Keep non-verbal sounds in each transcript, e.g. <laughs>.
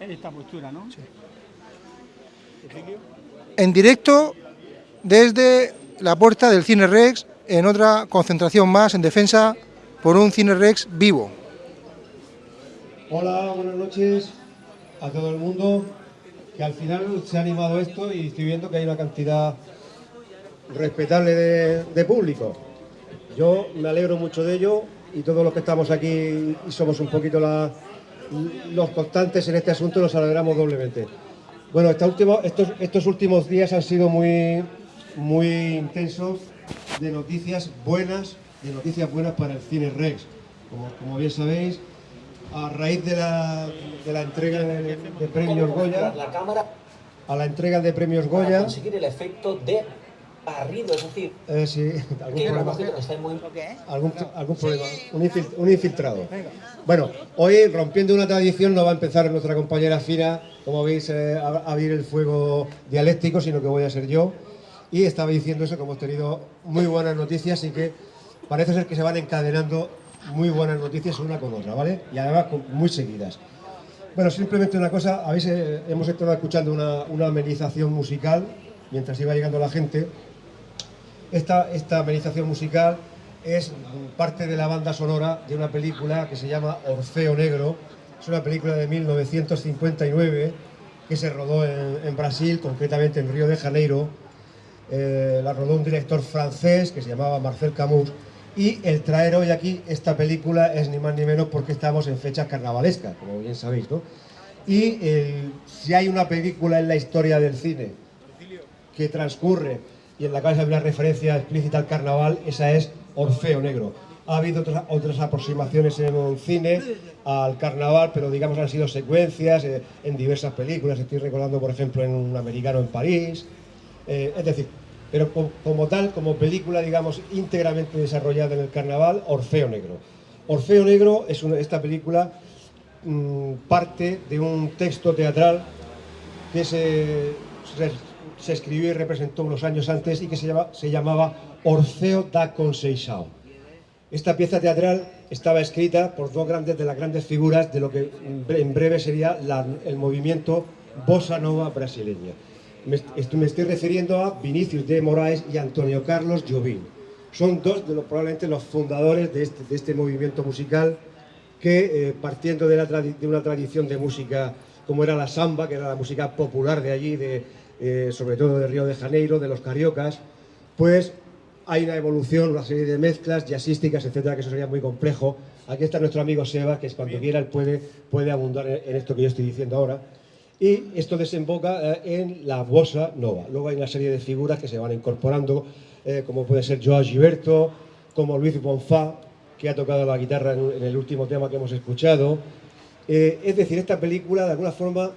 En esta postura, ¿no? Sí. En directo desde la puerta del Cine Rex, en otra concentración más en defensa por un Cine Rex vivo. Hola, buenas noches a todo el mundo, que al final se ha animado esto y estoy viendo que hay una cantidad respetable de, de público. Yo me alegro mucho de ello y todos los que estamos aquí y somos un poquito la- los constantes en este asunto nos alegramos doblemente. Bueno, esta estos, estos últimos días han sido muy, muy intensos de noticias buenas, de noticias buenas para el Cine Rex. Como, como bien sabéis, a raíz de la, de la entrega de, de premios Goya, a la entrega de premios Goya, conseguir el efecto de barrido, es decir, eh, sí, <laughs> algún que problema. que está muy algún, algún problema, un, infil- un infiltrado. Bueno, hoy rompiendo una tradición no va a empezar nuestra compañera Fina, como veis, eh, a, a abrir el fuego dialéctico, sino que voy a ser yo. Y estaba diciendo eso, que hemos tenido muy buenas noticias y que parece ser que se van encadenando muy buenas noticias una con otra, ¿vale? Y además muy seguidas. Bueno, simplemente una cosa, habéis, eh, hemos estado escuchando una, una amenización musical mientras iba llegando la gente. Esta, esta amenización musical es parte de la banda sonora de una película que se llama Orfeo Negro. Es una película de 1959 que se rodó en, en Brasil, concretamente en Río de Janeiro. Eh, la rodó un director francés que se llamaba Marcel Camus. Y el traer hoy aquí esta película es ni más ni menos porque estamos en fechas carnavalescas, como bien sabéis, ¿no? Y eh, si hay una película en la historia del cine que transcurre y en la cual hay una referencia explícita al carnaval, esa es Orfeo Negro. Ha habido otras, aproximaciones en el cine al carnaval, pero digamos han sido secuencias eh, en diversas películas. Estoy recordando, por ejemplo, en Un americano en París. Eh, es decir, pero co- como tal, como película, digamos, íntegramente desarrollada en el carnaval, Orfeo Negro. Orfeo Negro es esta película mm, parte de un texto teatral que se, se escribió y representó unos años antes y que se, llama- se llamaba Orfeo da Conceição. Esta pieza teatral estaba escrita por dos grandes de las grandes figuras de lo que en bre- en breve sería el movimiento bossa nova brasileña. Me, me estoy refiriendo a Vinicius de Moraes y Antonio Carlos Jobim. Son dos de los probablemente los fundadores de este, de este movimiento musical que eh, partiendo de una tradición de música como era la samba, que era la música popular de allí, de, eh, sobre todo de Río de Janeiro, de los cariocas, pues hay una evolución, una serie de mezclas jazzísticas, etcétera, que eso sería muy complejo. Aquí está nuestro amigo Seba, que es cuando quiera él puede, puede abundar en, esto que yo estoy diciendo ahora. Y esto desemboca eh, en la bossa nova. Luego hay una serie de figuras que se van incorporando, eh, como puede ser Joao Gilberto, como Luis Bonfá, que ha tocado la guitarra en, en el último tema que hemos escuchado. Eh, es decir, esta película, de alguna forma,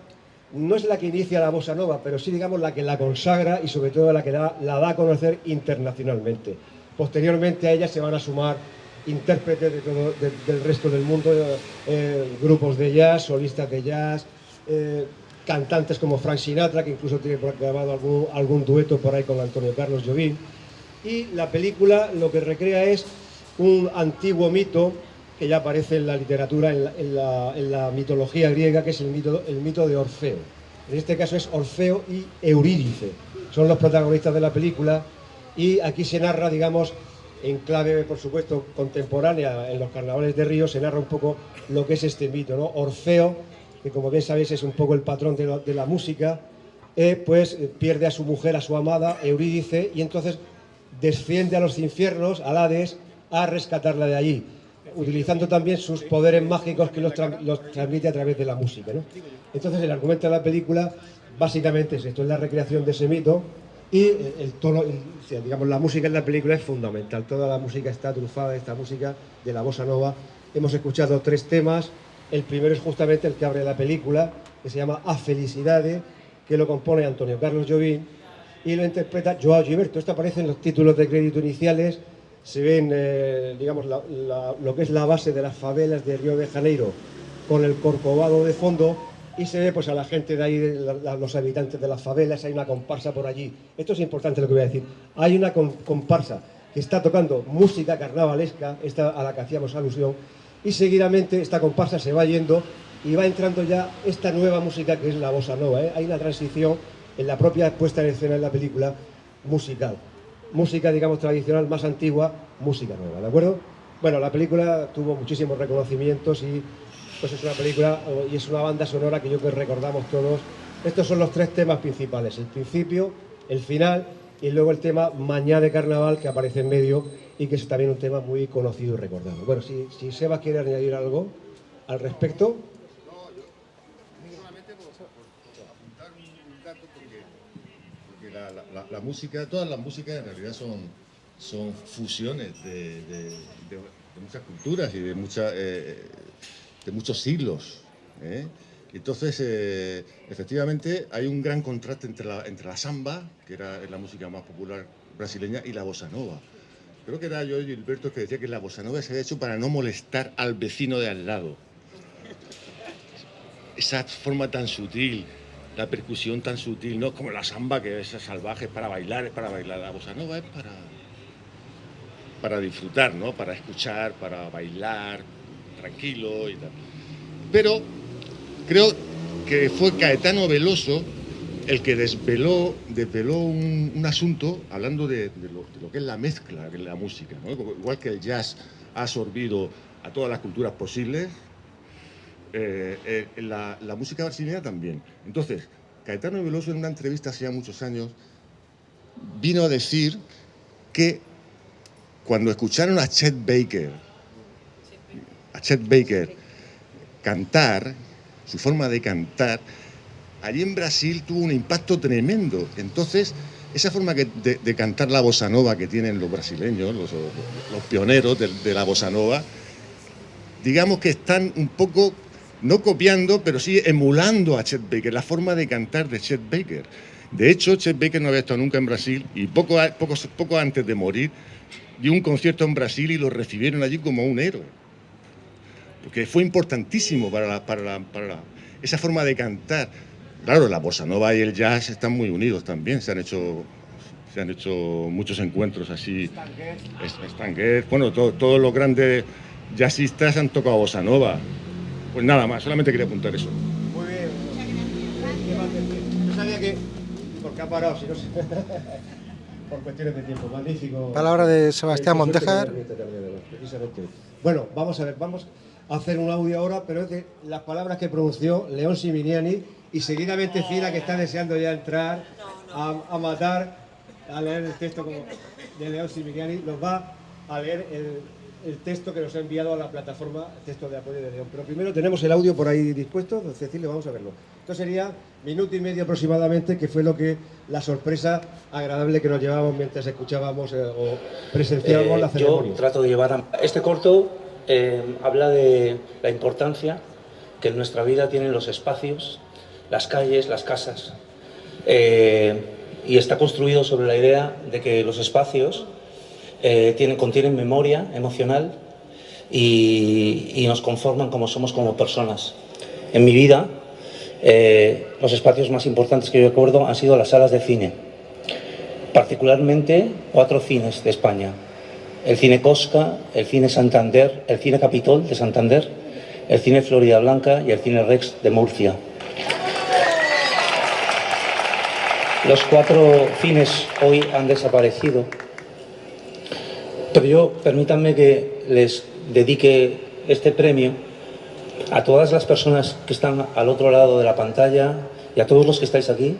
no es la que inicia la bossa nova, pero sí, digamos, la que la consagra y sobre todo la que la, da a conocer internacionalmente. Posteriormente a ella se van a sumar intérpretes del resto del mundo, eh, grupos de jazz, solistas de jazz, eh, cantantes como Frank Sinatra, que incluso tiene grabado algún, algún dueto por ahí con Antonio Carlos Jobim. Y la película lo que recrea es un antiguo mito que ya aparece en la literatura, en la, mitología griega, que es el mito, el mito de Orfeo. En este caso es Orfeo y Eurídice. Son los protagonistas de la película y aquí se narra, digamos, en clave, por supuesto, contemporánea en los carnavales de Río, se narra un poco lo que es este mito, ¿no? Orfeo, que como bien sabéis es un poco el patrón de, la- música, eh, pues pierde a su mujer, a su amada, Eurídice, y entonces desciende a los infiernos, al Hades, a rescatarla de allí, utilizando también sus poderes mágicos que los, tra- los transmite a través de la música. ¿no? Entonces el argumento de la película básicamente es esto, es la recreación de ese mito y eh, el digamos, la música en la película es fundamental, toda la música está trufada de esta música de la bossa nova. Hemos escuchado tres temas, el primero es justamente el que abre la película, que se llama A Felicidade, que lo compone Antonio Carlos Jobim y lo interpreta Joao Gilberto. Esto aparece en los títulos de crédito iniciales, se ven, eh, digamos, lo que es la base de las favelas de Río de Janeiro con el corcovado de fondo y se ve pues a la gente de ahí, los habitantes de las favelas, hay una comparsa por allí. Esto es importante lo que voy a decir. Hay una com- comparsa que está tocando música carnavalesca, esta a la que hacíamos alusión, y seguidamente esta comparsa se va yendo y va entrando ya esta nueva música que es la bossa nova. ¿eh? Hay una transición en la propia puesta en escena de la película musical. Música, digamos, tradicional, más antigua, música nueva, ¿de acuerdo? Bueno, la película tuvo muchísimos reconocimientos y pues es una película y es una banda sonora que yo creo que recordamos todos. Estos son los tres temas principales, el principio, el final y luego el tema Mañá de Carnaval que aparece en medio y que es también un tema muy conocido y recordado. Bueno, si, si Sebas quiere añadir algo al respecto. La, música, todas las músicas en realidad son, son fusiones de, muchas culturas y de, muchas, eh, de muchos siglos. ¿eh? Entonces, eh, efectivamente, hay un gran contraste entre la, entre la samba, que era la música más popular brasileña, y la bossa nova. Creo que era yo y Gilberto que decía que la bossa nova se había hecho para no molestar al vecino de al lado. Esa forma tan sutil, la percusión tan sutil, no como la samba que es salvaje, es para bailar, es para bailar. La bossa nova es para, para disfrutar, ¿no? Para escuchar, para bailar, tranquilo y tal. Pero creo que fue Caetano Veloso el que desveló, desveló un, asunto hablando de, lo, que es la mezcla de la música. Igual que el jazz ha absorbido a todas las culturas posibles, eh, eh, la, música brasileña también. Entonces, Caetano Veloso en una entrevista hace ya muchos años vino a decir que cuando escucharon a Chet Baker, a Chet Baker cantar, su forma de cantar, allí en Brasil tuvo un impacto tremendo. Entonces, esa forma de, cantar la bossa nova que tienen los brasileños, los, pioneros de, la bossa nova, digamos que están un poco, no copiando, pero sí emulando a Chet Baker, la forma de cantar de Chet Baker. De hecho, Chet Baker no había estado nunca en Brasil y poco, poco, poco antes de morir dio un concierto en Brasil y lo recibieron allí como un héroe. Porque fue importantísimo para, para, para esa forma de cantar. Claro, la bossa nova y el jazz están muy unidos también. Se han hecho, se han hecho muchos encuentros así. Stanguet, bueno, todos los grandes jazzistas han tocado bossa nova. Pues nada más, solamente quería apuntar eso. Muy bien. Yo sabía que... Porque ha parado, si no sé. <laughs> Por cuestiones de tiempo, magnífico. Palabra de Sebastián Montejar. Bueno, vamos a ver, vamos a hacer un audio ahora, pero es de las palabras que pronunció León Siminiani y seguidamente Cira, que está deseando ya entrar a, matar, a leer el texto como de León Similiani, nos va a leer el, texto que nos ha enviado a la plataforma, el texto de apoyo de León. Pero primero tenemos el audio por ahí dispuesto, Cecilia, vamos a verlo. Esto sería minuto y medio aproximadamente, que fue lo que la sorpresa agradable que nos llevábamos mientras escuchábamos eh, o presenciábamos la eh, ceremonia. Yo trato de llevar a... Este corto eh, habla de la importancia que en nuestra vida tienen los espacios las calles, las casas. Y está construido sobre la idea de que los espacios eh, tienen, contienen memoria emocional y, nos conforman como somos como personas. En mi vida, eh, los espacios más importantes que yo recuerdo han sido las salas de cine, particularmente cuatro cines de España. El Cine Cosca, el Cine Santander, el Cine Capitol de Santander, el Cine Florida Blanca y el Cine Rex de Murcia. Los cuatro cines hoy han desaparecido, pero yo permítanme que les dedique este premio a todas las personas que están al otro lado de la pantalla y a todos los que estáis aquí,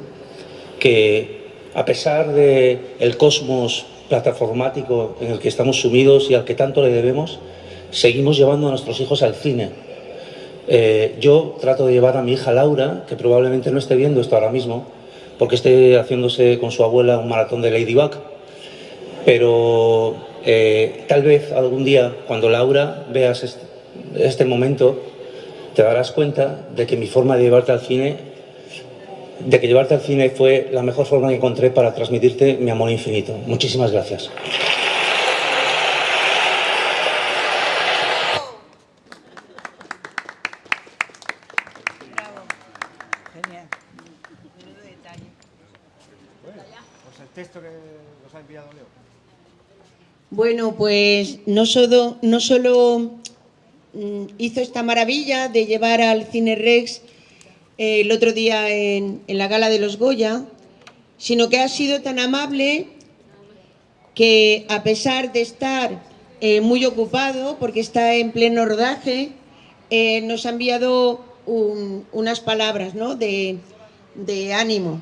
que a pesar del el cosmos plataformático en el que estamos sumidos y al que tanto le debemos, seguimos llevando a nuestros hijos al cine. Eh, yo trato de llevar a mi hija Laura, que probablemente no esté viendo esto ahora mismo, porque esté haciéndose con su abuela un maratón de Ladybug, pero eh, tal vez algún día, cuando Laura veas este, este, momento, te darás cuenta de que mi forma de llevarte al cine, de que llevarte al cine fue la mejor forma que encontré para transmitirte mi amor infinito. Muchísimas gracias. Bueno, pues no solo, mm, hizo esta maravilla de llevar al Cine Rex eh, el otro día en, la gala de los Goya, sino que ha sido tan amable que a pesar de estar eh, muy ocupado, porque está en pleno rodaje, eh, nos ha enviado un- unas palabras ¿no? de ánimo.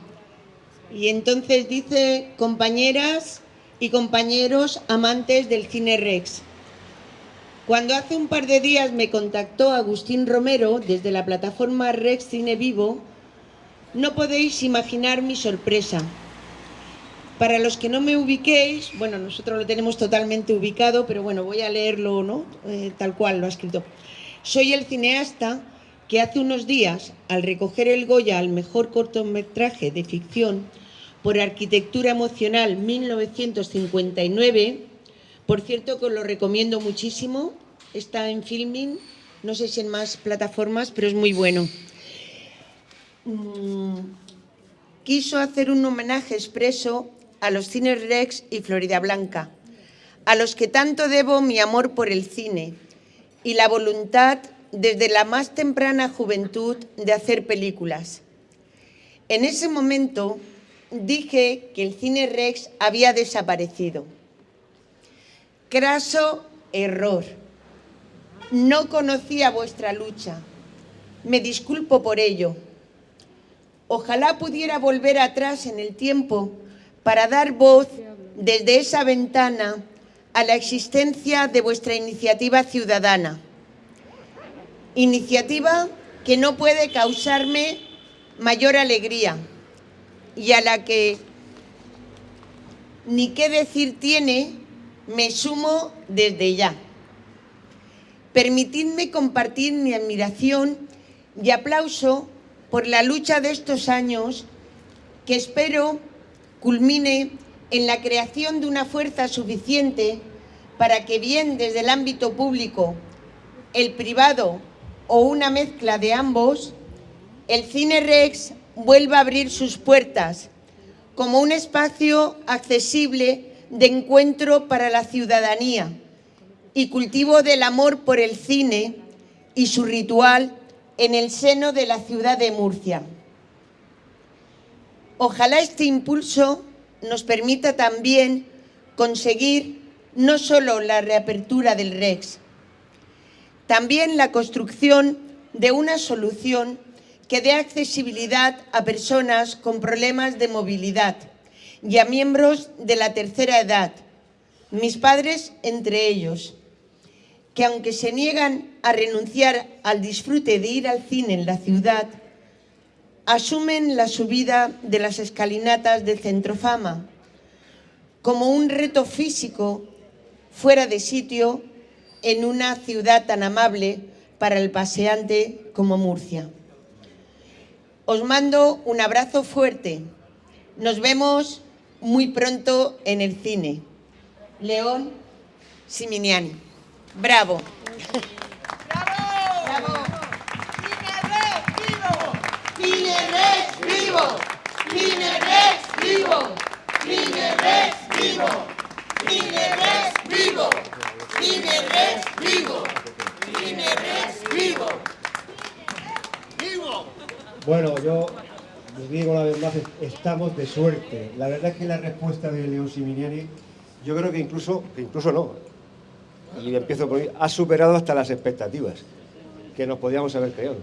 Y entonces dice, compañeras y compañeros amantes del cine Rex, cuando hace un par de días me contactó Agustín Romero desde la plataforma Rex Cine Vivo, no podéis imaginar mi sorpresa. Para los que no me ubiquéis, bueno, nosotros lo tenemos totalmente ubicado, pero bueno, voy a leerlo, ¿no? Eh, tal cual lo ha escrito. Soy el cineasta que hace unos días, al recoger el Goya al mejor cortometraje de ficción por arquitectura emocional 1959, por cierto que os lo recomiendo muchísimo, está en Filming, no sé si en más plataformas, pero es muy bueno. Mm, quiso hacer un homenaje expreso a los cines Rex y Florida Blanca, a los que tanto debo mi amor por el cine y la voluntad desde la más temprana juventud de hacer películas. En ese momento dije que el cine Rex había desaparecido. Craso error. No conocía vuestra lucha. Me disculpo por ello. Ojalá pudiera volver atrás en el tiempo para dar voz desde esa ventana a la existencia de vuestra iniciativa ciudadana. Iniciativa que no puede causarme mayor alegría y a la que ni qué decir tiene, me sumo desde ya. Permitidme compartir mi admiración y aplauso por la lucha de estos años que espero culmine en la creación de una fuerza suficiente para que bien desde el ámbito público, el privado o una mezcla de ambos, el Cine Rex vuelva a abrir sus puertas como un espacio accesible de encuentro para la ciudadanía y cultivo del amor por el cine y su ritual en el seno de la ciudad de Murcia. Ojalá este impulso nos permita también conseguir no solo la reapertura del REX, también la construcción de una solución que dé accesibilidad a personas con problemas de movilidad y a miembros de la tercera edad, mis padres entre ellos, que aunque se niegan a renunciar al disfrute de ir al cine en la ciudad, asumen la subida de las escalinatas del Centrofama como un reto físico fuera de sitio en una ciudad tan amable para el paseante como Murcia. Os mando un abrazo fuerte. Nos vemos muy pronto en el cine. León Siminiani. Bravo. ¡Bravo! ¡Cine Rex vivo! ¡Cine Rex vivo! ¡Cine Rex vivo! ¡Cine Rex vivo! ¡Cine Rex vivo! ¡Cine Rex vivo! Bueno, yo les digo una vez más, estamos de suerte. La verdad es que la respuesta de León Siminiani, yo creo que incluso, que incluso no, y empiezo por ahí, ha superado hasta las expectativas que nos podíamos haber creado.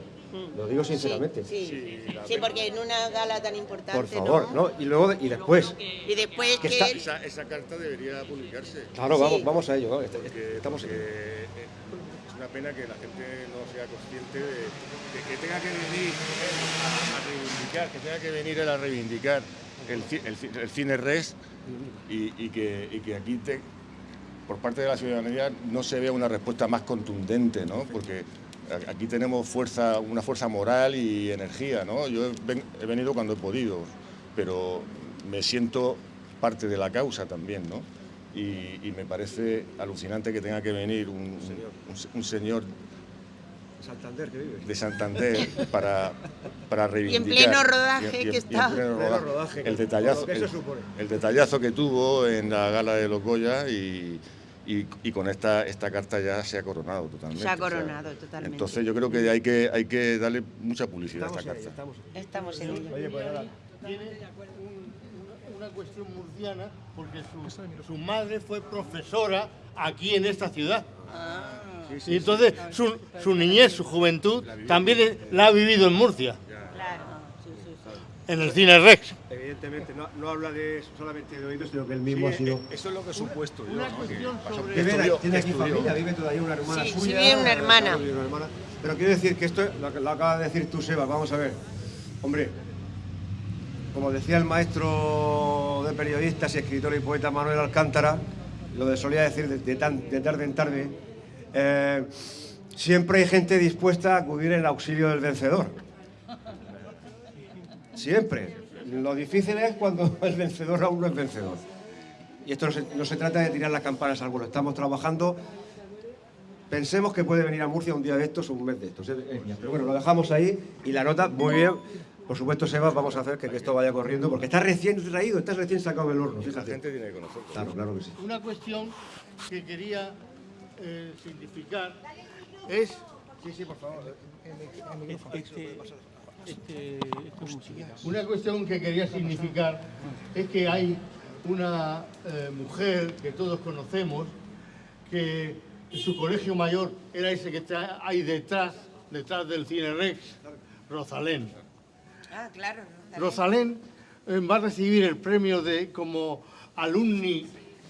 Lo digo sinceramente. Sí, sí. Sí, porque en una gala tan importante, Por favor, ¿no? Y luego, y después, Y después Que que... está- Esa, esa carta debería publicarse. claro, Sí. vamos, vamos a ello, vamos, Porque, estamos porque, una pena que la gente no sea consciente de, que tenga que venir a, reivindicar, que tenga que venir él a reivindicar el, ci- el, ci- el cine res y, que, aquí por parte de la ciudadanía no se vea una respuesta más contundente, ¿no? Porque aquí tenemos fuerza, una fuerza moral y energía, ¿no? Yo he venido cuando he podido, pero me siento parte de la causa también, ¿no? Y, y me parece alucinante que tenga que venir un, un- un señor Santander que vive. de Santander para, para reivindicar. pleno rodaje y en- que y en está. pleno Pleno rodaje. el, detallazo, que el- supone. el detallazo que tuvo en la gala de los Goya y, y, y con esta, esta carta ya se ha coronado totalmente. Se ha o sea, coronado totalmente. Entonces yo creo que hay que, hay que darle mucha publicidad a esta carta. Estamos en ello. Oye, pues nada. Una cuestión murciana porque su, su madre fue profesora aquí en esta ciudad. y entonces su, su niñez, su juventud, también eh, la ha vivido en Murcia, Claro. en el Cine Rex. Evidentemente, no, no habla de solamente de oídos, sino que él mismo ha sido. Eso es lo que he supuesto yo, Una ¿no? cuestión sobre... Tiene aquí familia, vive todavía una hermana Sí, sí, suya. vive una hermana. Pero quiero decir que esto, lo lo acaba de decir tú, Seba, vamos a ver. Hombre, como decía el maestro de periodistas y escritor y poeta Manuel Alcántara, lo de solía decir de, tarde en tarde, eh, siempre hay gente dispuesta a acudir en auxilio del vencedor. Siempre. Lo difícil es cuando <laughs> el vencedor aún no es vencedor. Y esto no se, no se trata de tirar las campanas al vuelo. Estamos trabajando. Pensemos que puede venir a Murcia un día de estos o un mes de estos. Pero bueno, lo dejamos ahí y la nota, muy bien. Por supuesto, Sebas, vamos a hacer que, que esto vaya corriendo porque está recién traído, está recién sacado del horno. La gente tiene que conocerlo. Claro, claro que sí. Una cuestión que quería eh, significar es... Sí, sí, por favor. Una cuestión que quería significar es que hay una eh, mujer que todos conocemos que en su colegio mayor era ese que está ahí detrás, detrás del Cine Rex, Rosalén. Ah, claro. Rosalén eh, va a recibir el premio de como alumni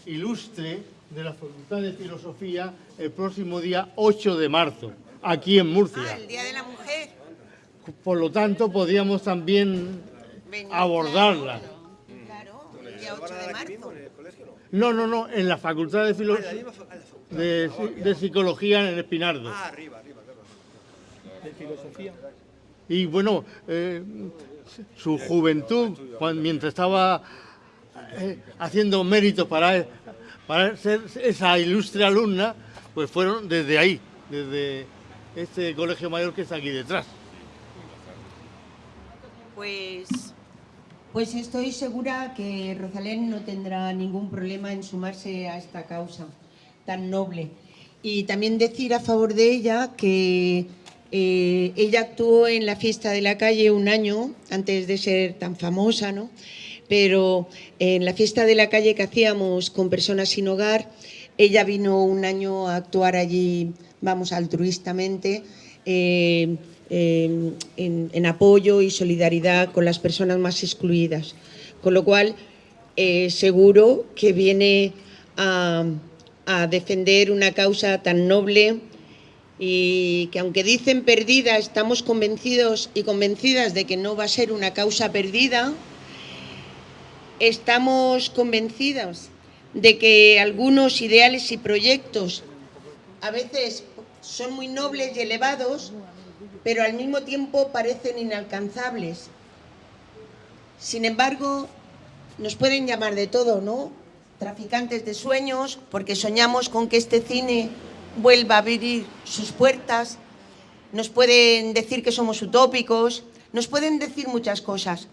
ilustre de la Facultad de Filosofía el próximo día 8 de marzo, aquí en Ah, Murcia. el Día de la Mujer. Por lo tanto, podríamos también Venir, abordarla. Claro, el día 8 de marzo. No, no, no, en la Facultad de, Filo- de, de Psicología en Espinardo. arriba, arriba, Y bueno, eh, su juventud, mientras estaba eh, haciendo méritos para, para ser esa ilustre alumna, pues fueron desde ahí, desde este colegio mayor que está aquí detrás. Pues, pues estoy segura que Rosalén no tendrá ningún problema en sumarse a esta causa tan noble. Y también decir a favor de ella que eh, ella actuó en la fiesta de la calle un año antes de ser tan famosa, ¿no? Pero en la fiesta de la calle que hacíamos con personas sin hogar, ella vino un año a actuar allí, vamos, altruistamente. eh, en, apoyo y solidaridad con las personas más excluidas. Con lo cual, eh, seguro que viene a defender una causa tan noble y que aunque dicen perdida, estamos convencidos y convencidas de que no va a ser una causa perdida, estamos convencidas de que algunos ideales y proyectos a veces son muy nobles y elevados, pero al mismo tiempo parecen inalcanzables. Sin embargo, nos pueden llamar de todo, ¿no? Traficantes de sueños, porque soñamos con que este cine vuelva a abrir sus puertas. Nos pueden decir que somos utópicos, nos pueden decir muchas cosas.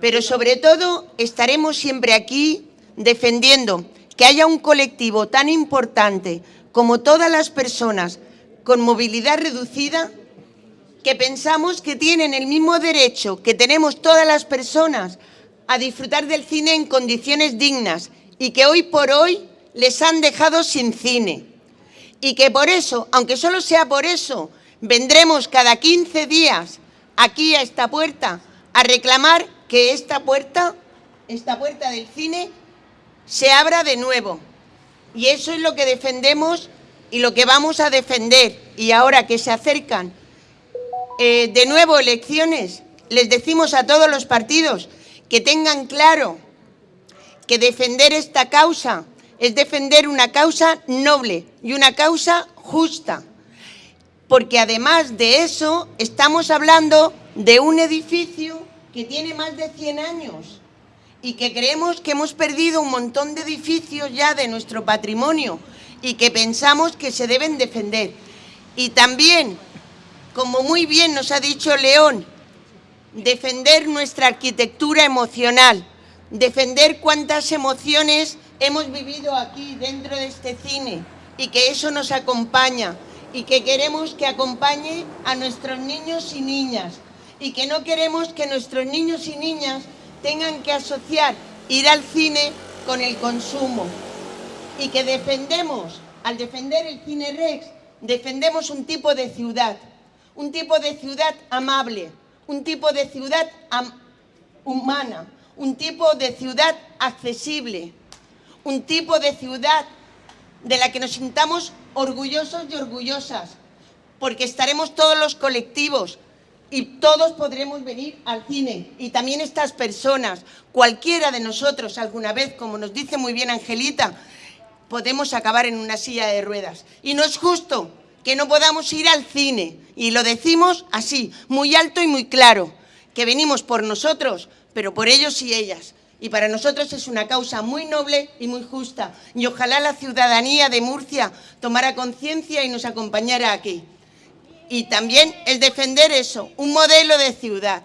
Pero sobre todo estaremos siempre aquí defendiendo que haya un colectivo tan importante como todas las personas con movilidad reducida que pensamos que tienen el mismo derecho que tenemos todas las personas a disfrutar del cine en condiciones dignas y que hoy por hoy les han dejado sin cine. Y que por eso, aunque solo sea por eso, vendremos cada 15 días aquí a esta puerta a reclamar que esta puerta, esta puerta del cine, se abra de nuevo. Y eso es lo que defendemos y lo que vamos a defender. Y ahora que se acercan eh, de nuevo elecciones, les decimos a todos los partidos que tengan claro que defender esta causa es defender una causa noble y una causa justa. Porque además de eso, estamos hablando de un edificio que tiene más de 100 años y que creemos que hemos perdido un montón de edificios ya de nuestro patrimonio y que pensamos que se deben defender. Y también, como muy bien nos ha dicho León, defender nuestra arquitectura emocional, defender cuántas emociones hemos vivido aquí dentro de este cine y que eso nos acompaña y que queremos que acompañe a nuestros niños y niñas y que no queremos que nuestros niños y niñas tengan que asociar ir al cine con el consumo. Y que defendemos, al defender el cine Rex, defendemos un tipo de ciudad, un tipo de ciudad amable, un tipo de ciudad humana, un tipo de ciudad accesible, un tipo de ciudad de la que nos sintamos orgullosos y orgullosas, porque estaremos todos los colectivos y todos podremos venir al cine. Y también estas personas, cualquiera de nosotros alguna vez, como nos dice muy bien Angelita, podemos acabar en una silla de ruedas. Y no es justo que no podamos ir al cine. Y lo decimos así, muy alto y muy claro, que venimos por nosotros, pero por ellos y ellas. Y para nosotros es una causa muy noble y muy justa. Y ojalá la ciudadanía de Murcia tomara conciencia y nos acompañara aquí. Y también el defender eso, un modelo de ciudad.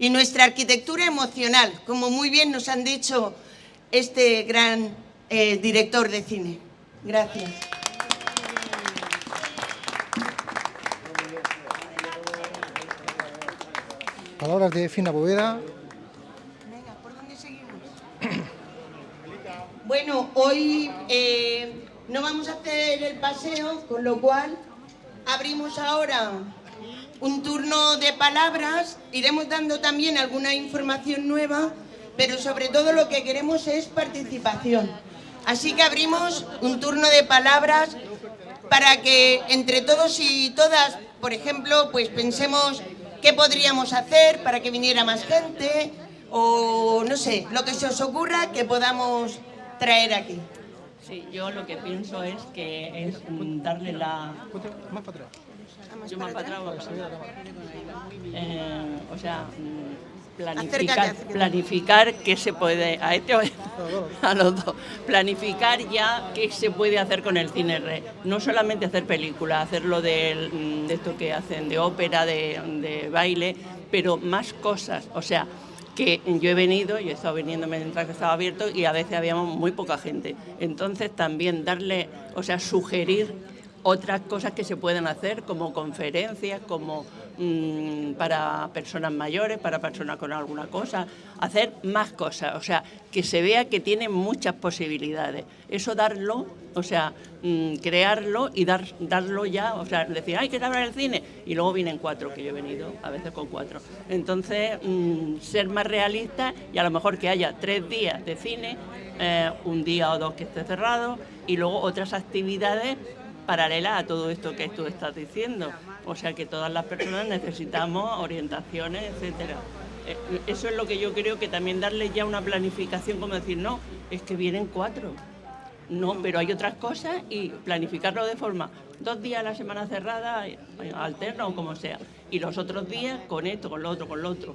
Y nuestra arquitectura emocional, como muy bien nos han dicho este gran eh, director de cine. Gracias. Palabras de Fina Boveda. Venga, ¿por dónde seguimos? Bueno, hoy eh, no vamos a hacer el paseo, con lo cual abrimos ahora un turno de palabras, iremos dando también alguna información nueva, pero sobre todo lo que queremos es participación. Así que abrimos un turno de palabras para que entre todos y todas, por ejemplo, pues pensemos qué podríamos hacer para que viniera más gente o no sé, lo que se os ocurra que podamos traer aquí. Sí, yo lo que pienso es que es darle la... Más para atrás. Yo más para atrás. Eh, o sea, planificar, planificar qué se puede... A este <laughs> a los dos. Planificar ya qué se puede hacer con el cine red. No solamente hacer películas, hacerlo de, de esto que hacen de ópera, de, de baile, pero más cosas. O sea, que yo he venido, yo he estado viniendo mientras que estaba abierto y a veces habíamos muy poca gente. Entonces también darle, o sea, sugerir otras cosas que se pueden hacer como conferencias, como mm, para personas mayores, para personas con alguna cosa, hacer más cosas, o sea, que se vea que tiene muchas posibilidades. Eso darlo, o sea, crearlo y dar, darlo ya, o sea, decir, hay que abrir el cine, y luego vienen cuatro, que yo he venido a veces con cuatro. Entonces, mm, ser más realista y a lo mejor que haya tres días de cine, eh, un día o dos que esté cerrado, y luego otras actividades paralela a todo esto que tú estás diciendo. O sea que todas las personas necesitamos orientaciones, etcétera. Eh, eso es lo que yo creo que también darle ya una planificación, como decir, no, es que vienen cuatro. No, pero hay otras cosas y planificarlo de forma, dos días a la semana cerrada, eh, alterna o como sea, y los otros días con esto, con lo otro, con lo otro.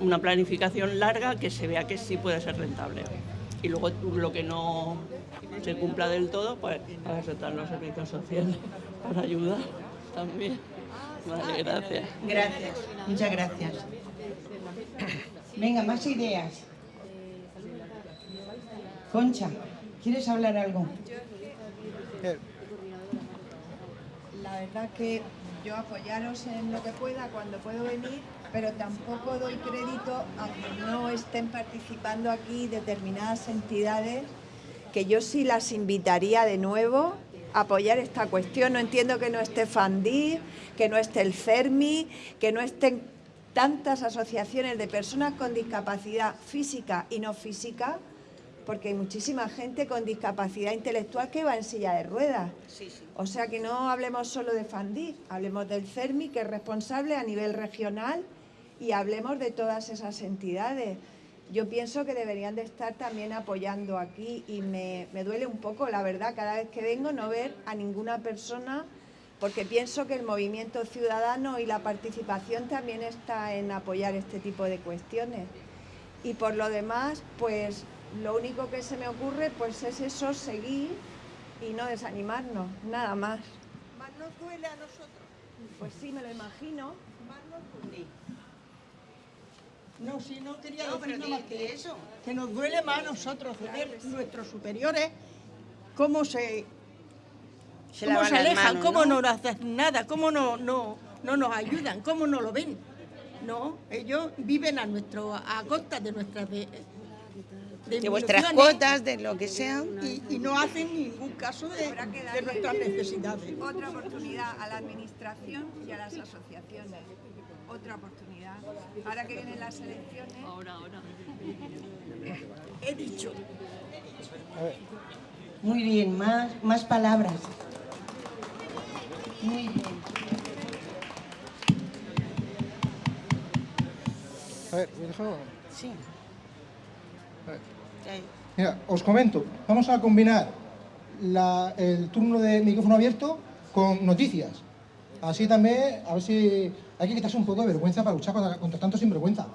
Una planificación larga que se vea que sí puede ser rentable. Y luego lo que no se cumpla del todo, pues para eso están los servicios sociales, <laughs> para ayudar también. Vale, gracias. Gracias, muchas gracias. Venga, más ideas. Concha, ¿quieres hablar algo? La verdad que yo apoyaros en lo que pueda cuando puedo venir, pero tampoco doy crédito a que no estén participando aquí determinadas entidades que yo sí las invitaría de nuevo a apoyar esta cuestión. No entiendo que no esté Fandi, que no esté el CERMI, que no estén tantas asociaciones de personas con discapacidad física y no física, porque hay muchísima gente con discapacidad intelectual que va en silla de ruedas. O sea que no hablemos solo de Fandi, hablemos del CERMI, que es responsable a nivel regional, y hablemos de todas esas entidades yo pienso que deberían de estar también apoyando aquí y me, duele un poco, la verdad, cada vez que vengo no ver a ninguna persona porque pienso que el movimiento ciudadano y la participación también está en apoyar este tipo de cuestiones. Y por lo demás, pues lo único que se me ocurre pues es eso, seguir y no desanimarnos, nada más. Más nos duele a nosotros. Pues sí, me lo imagino. Más nos duele. No, si no quería No, decir nada más que eso. Que nos duele más a nosotros ver nuestros superiores cómo se, Se cómo se alejan, manos, cómo ¿no? no nos hacen nada, cómo no, no, no nos ayudan, cómo no lo ven. No, ellos viven a nuestro, a costa de nuestras de, De vuestras cuotas, de lo que sea. y, y no hacen ningún caso de, nuestras necesidades. Otra oportunidad a la administración y a las asociaciones. Otra oportunidad. Ahora que vienen las elecciones. Ahora, ahora. He dicho. Muy bien, más, más palabras. Muy bien. A ver, ¿me? Sí. Mira, os comento, vamos a combinar el turno de micrófono abierto con noticias. Así también, a ver si hay que quitarse un poco de vergüenza para luchar contra, tanto sinvergüenza.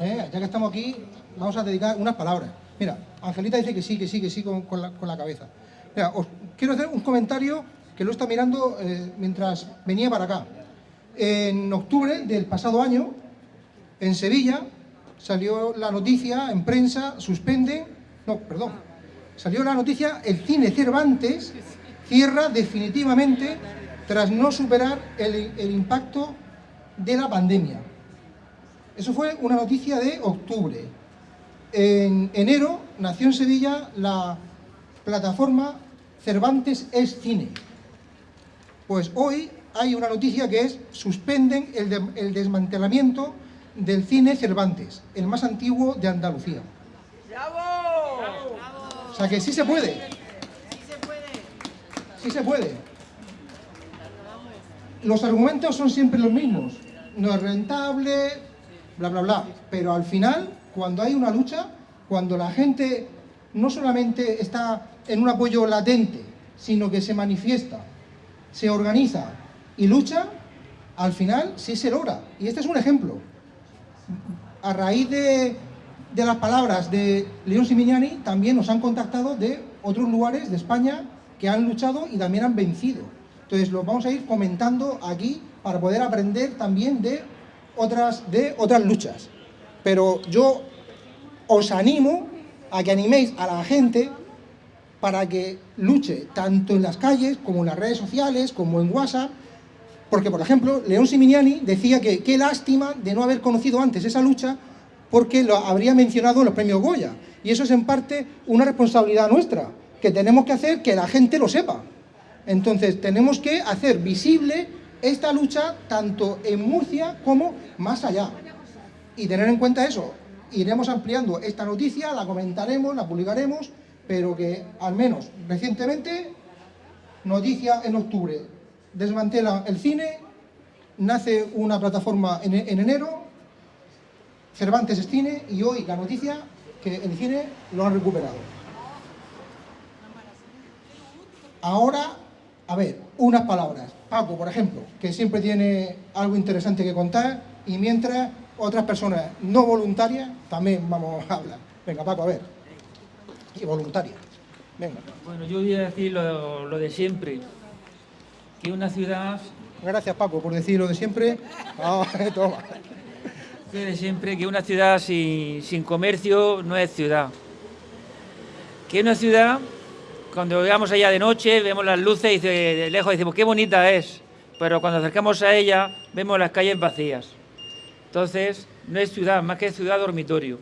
¿eh? Ya que estamos aquí, vamos a dedicar unas palabras. Mira, Angelita dice que sí, que sí, que sí con, con la, con la cabeza. Mira, os quiero hacer un comentario que lo está mirando eh, mientras venía para acá. En octubre del pasado año, en Sevilla salió la noticia en prensa, suspenden, no, perdón, salió la noticia, el cine Cervantes cierra definitivamente tras no superar el, impacto de la pandemia. Eso fue una noticia de octubre. En enero nació en Sevilla la plataforma Cervantes es Cine. Pues hoy hay una noticia que es suspenden el, de- el desmantelamiento del cine Cervantes, el más antiguo de Andalucía. O sea que sí se puede. Sí se puede. Los argumentos son siempre los mismos. No es rentable, bla, bla, bla. Pero al final, cuando hay una lucha, cuando la gente no solamente está en un apoyo latente, sino que se manifiesta, se organiza y lucha, al final sí se logra. Y este es un ejemplo. A raíz de, de las palabras de León Simignani, también nos han contactado de otros lugares de España que han luchado y también han vencido. Entonces, lo vamos a ir comentando aquí para poder aprender también de otras, de otras luchas. Pero yo os animo a que animéis a la gente para que luche tanto en las calles como en las redes sociales, como en WhatsApp, porque, por ejemplo, León Simignani decía que qué lástima de no haber conocido antes esa lucha porque lo habría mencionado en los premios Goya. Y eso es en parte una responsabilidad nuestra, que tenemos que hacer que la gente lo sepa. Entonces, tenemos que hacer visible esta lucha tanto en Murcia como más allá. Y tener en cuenta eso. Iremos ampliando esta noticia, la comentaremos, la publicaremos, pero que al menos recientemente, noticia en octubre, desmantela el cine, nace una plataforma en, en enero, Cervantes es cine y hoy la noticia que el cine lo han recuperado. Ahora, a ver, unas palabras. Paco, por ejemplo, que siempre tiene algo interesante que contar y mientras otras personas no voluntarias también vamos a hablar. Venga, Paco, a ver. Y voluntarias. Venga. Bueno, yo voy a decir lo, lo de siempre. Que una ciudad, Gracias, Paco, por decir lo de siempre. Ah, <laughs> toma. Siempre, que una ciudad sin, comercio no es ciudad. Que una ciudad, cuando llegamos allá de noche, vemos las luces y de lejos decimos, qué bonita es. Pero cuando acercamos a ella, vemos las calles vacías. Entonces, no es ciudad, más que ciudad dormitorio.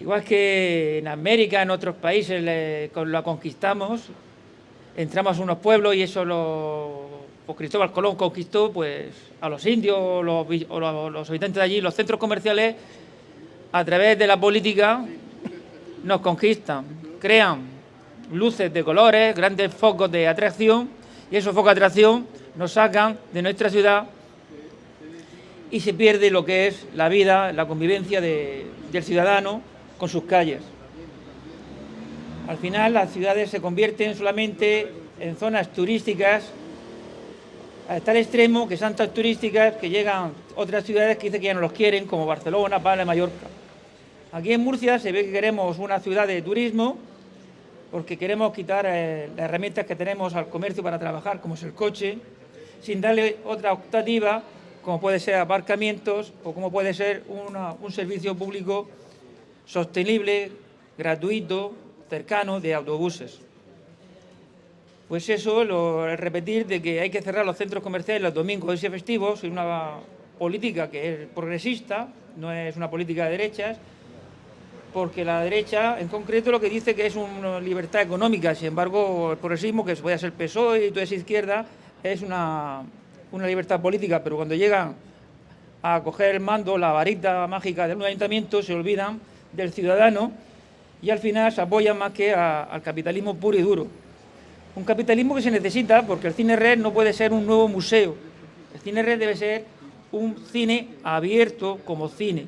Igual que en América, en otros países, la conquistamos, entramos a unos pueblos y eso lo pues Cristóbal Colón conquistó pues a los indios o los, habitantes de allí, los centros comerciales a través de la política nos conquistan, crean luces de colores, grandes focos de atracción y esos focos de atracción nos sacan de nuestra ciudad y se pierde lo que es la vida, la convivencia de- del ciudadano con sus calles. Al final las ciudades se convierten solamente en zonas turísticas a tal extremo que son tan turísticas que llegan otras ciudades que dicen que ya no los quieren, como Barcelona, Palma, Mallorca. Aquí en Murcia se ve que queremos una ciudad de turismo porque queremos quitar eh, las herramientas que tenemos al comercio para trabajar, como es el coche, sin darle otra optativa como puede ser aparcamientos o como puede ser un servicio público sostenible, gratuito, cercano de autobuses. Pues eso, lo, repetir de que hay que cerrar los centros comerciales los domingos y festivos, es una política que es progresista, no es una política de derechas, porque la derecha, en concreto, lo que dice que es una libertad económica, sin embargo, el progresismo, que puede ser PSOE y toda esa izquierda, es una, una libertad política, pero cuando llegan a coger el mando, la varita mágica del ayuntamiento, se olvidan del ciudadano y al final se apoyan más que al capitalismo puro y duro. Un capitalismo que se necesita porque el cine red no puede ser un nuevo museo. El cine red debe ser un cine abierto como cine.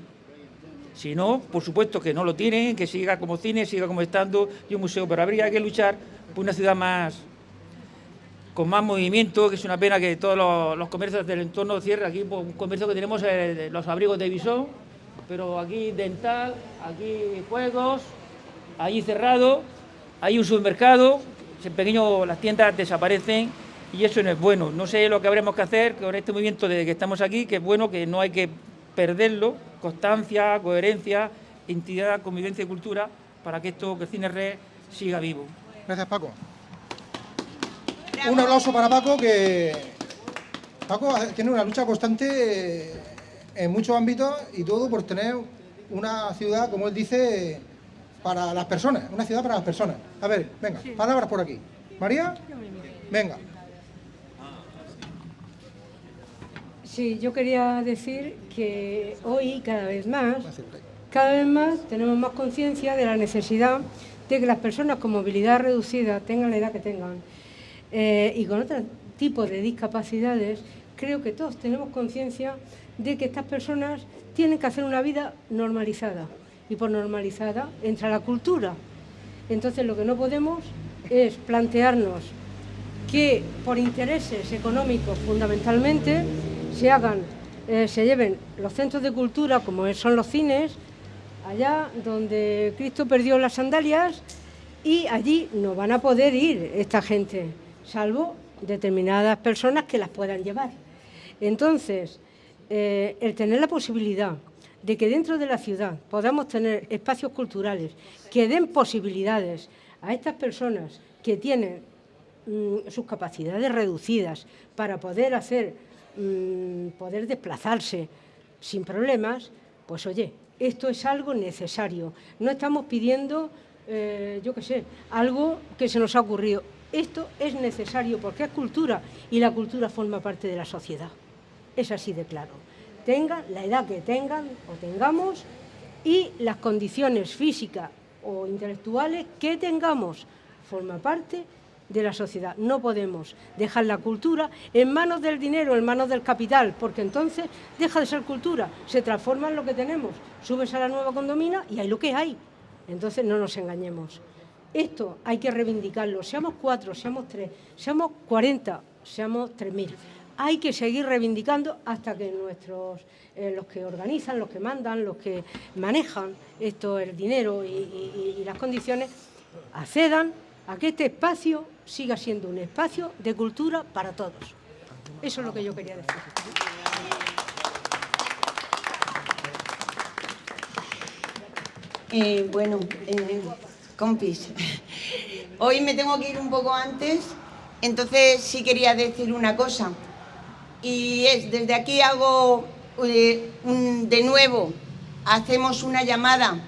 Si no, por supuesto que no lo tienen, que siga como cine, siga como estando y un museo, pero habría que luchar por una ciudad más con más movimiento, que es una pena que todos los, comercios del entorno cierren. Aquí pues, un comercio que tenemos los abrigos de Visón, pero aquí dental, aquí juegos, allí cerrado, hay un supermercado, en pequeño las tiendas desaparecen y eso no es bueno. No sé lo que habremos que hacer con este movimiento desde que estamos aquí, que es bueno, que no hay que perderlo, constancia, coherencia, entidad, convivencia y cultura, para que esto, que cine red siga vivo. Gracias, Paco. Un aplauso para Paco, que Paco tiene una lucha constante en muchos ámbitos y todo por tener una ciudad, como él dice, para las personas, una ciudad para las personas. A ver, venga, palabras por aquí. María, venga. Sí, yo quería decir que hoy cada vez más, cada vez más tenemos más conciencia de la necesidad de que las personas con movilidad reducida tengan la edad que tengan eh, y con otro tipo de discapacidades, creo que todos tenemos conciencia de que estas personas tienen que hacer una vida normalizada y por normalizada entra la cultura. Entonces lo que no podemos es plantearnos que por intereses económicos fundamentalmente se hagan, eh, se lleven los centros de cultura como son los cines, allá donde Cristo perdió las sandalias y allí no van a poder ir esta gente, salvo determinadas personas que las puedan llevar. Entonces, eh, el tener la posibilidad de que dentro de la ciudad podamos tener espacios culturales que den posibilidades a estas personas que tienen mm, sus capacidades reducidas para poder hacer, mm, poder desplazarse sin problemas, pues oye, esto es algo necesario. No estamos pidiendo, eh, yo qué sé, algo que se nos ha ocurrido. Esto es necesario porque es cultura y la cultura forma parte de la sociedad. Es así de claro. Tengan la edad que tengan o tengamos y las condiciones físicas o intelectuales que tengamos forma parte de la sociedad. No podemos dejar la cultura en manos del dinero, en manos del capital, porque entonces deja de ser cultura, se transforma en lo que tenemos. Subes a la nueva condomina y hay lo que hay. Entonces no nos engañemos. Esto hay que reivindicarlo, seamos cuatro, seamos tres, seamos cuarenta, seamos tres mil hay que seguir reivindicando hasta que nuestros, eh, los que organizan, los que mandan, los que manejan esto, el dinero y, las condiciones, accedan a que este espacio siga siendo un espacio de cultura para todos. Eso es lo que yo quería decir. Eh, bueno, eh, compis, hoy me tengo que ir un poco antes, entonces sí quería decir una cosa y es, desde aquí hago eh, de nuevo, hacemos una llamada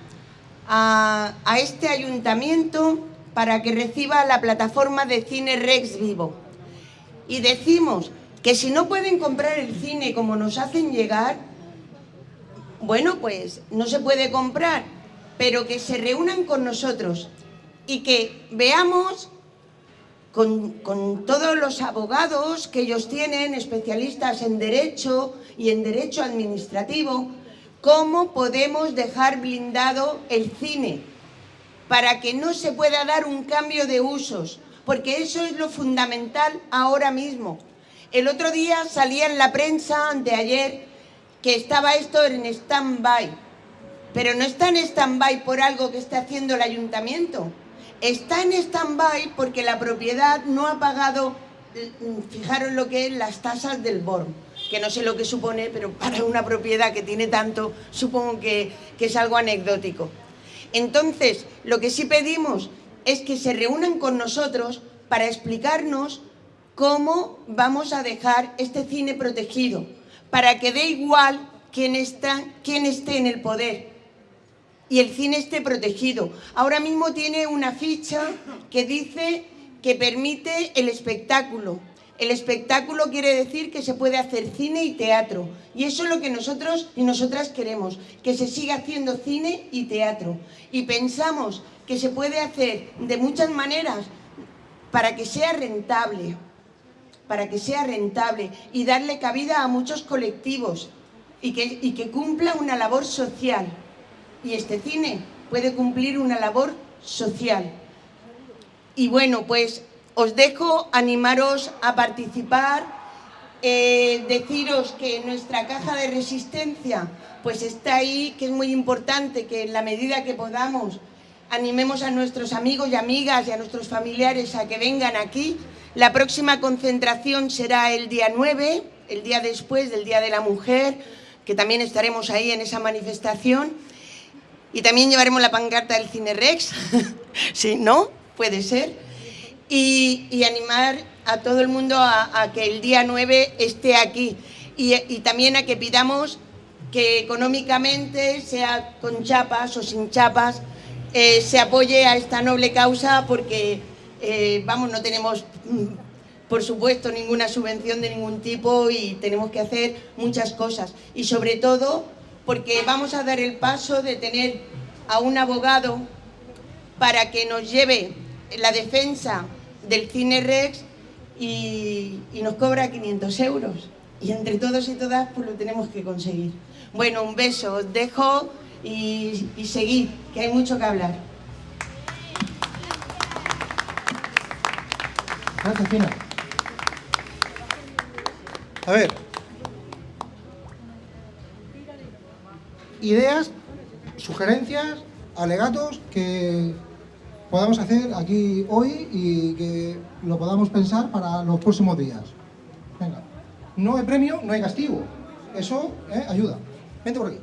a, este ayuntamiento para que reciba la plataforma de cine Rex Vivo. Y decimos que si no pueden comprar el cine como nos hacen llegar, bueno, pues no se puede comprar, pero que se reúnan con nosotros y que veamos con, todos los abogados que ellos tienen, especialistas en Derecho y en Derecho Administrativo, cómo podemos dejar blindado el cine para que no se pueda dar un cambio de usos, porque eso es lo fundamental ahora mismo. El otro día salía en la prensa, anteayer, que estaba esto en stand-by, pero no está en stand-by por algo que está haciendo el ayuntamiento, está en stand-by porque la propiedad no ha pagado, mm, fijaros lo que es las tasas del BORM. que no sé lo que supone, pero para una propiedad que tiene tanto, supongo que, que es algo anecdótico. Entonces, lo que sí pedimos es que se reúnan con nosotros para explicarnos cómo vamos a dejar este cine protegido, para que dé igual quién, está, quién esté en el poder y el cine esté protegido. Ahora mismo tiene una ficha que dice que permite el espectáculo, el espectáculo quiere decir que se puede hacer cine y teatro. Y eso es lo que nosotros y nosotras queremos, que se siga haciendo cine y teatro. Y pensamos que se puede hacer de muchas maneras para que sea rentable, para que sea rentable y darle cabida a muchos colectivos y que, y que cumpla una labor social. Y este cine puede cumplir una labor social. Y bueno, pues os dejo animaros a participar, eh, deciros que nuestra caja de resistencia pues está ahí, que es muy importante que en la medida que podamos animemos a nuestros amigos y amigas y a nuestros familiares a que vengan aquí. La próxima concentración será el día 9, el día después del Día de la Mujer, que también estaremos ahí en esa manifestación. Y también llevaremos la pancarta del Cine Rex, <laughs> si no, puede ser. Y, animar a todo el mundo a, que el día 9 esté aquí. Y, también a que pidamos que económicamente, sea con chapas o sin chapas, eh, se apoye a esta noble causa porque, eh, vamos, no tenemos, mm, por supuesto, ninguna subvención de ningún tipo y tenemos que hacer muchas cosas. Y sobre todo porque vamos a dar el paso de tener a un abogado para que nos lleve la defensa del Cine Rex y, nos cobra 500 euros. Y entre todos y todas pues lo tenemos que conseguir. Bueno, un beso, os dejo y, y seguid, que hay mucho que hablar. Gracias, Fina. A ver. Ideas, sugerencias, alegatos que podamos hacer aquí hoy y que lo podamos pensar para los próximos días. Venga, no hay premio, no hay castigo. Eso eh, ayuda. Vente por aquí.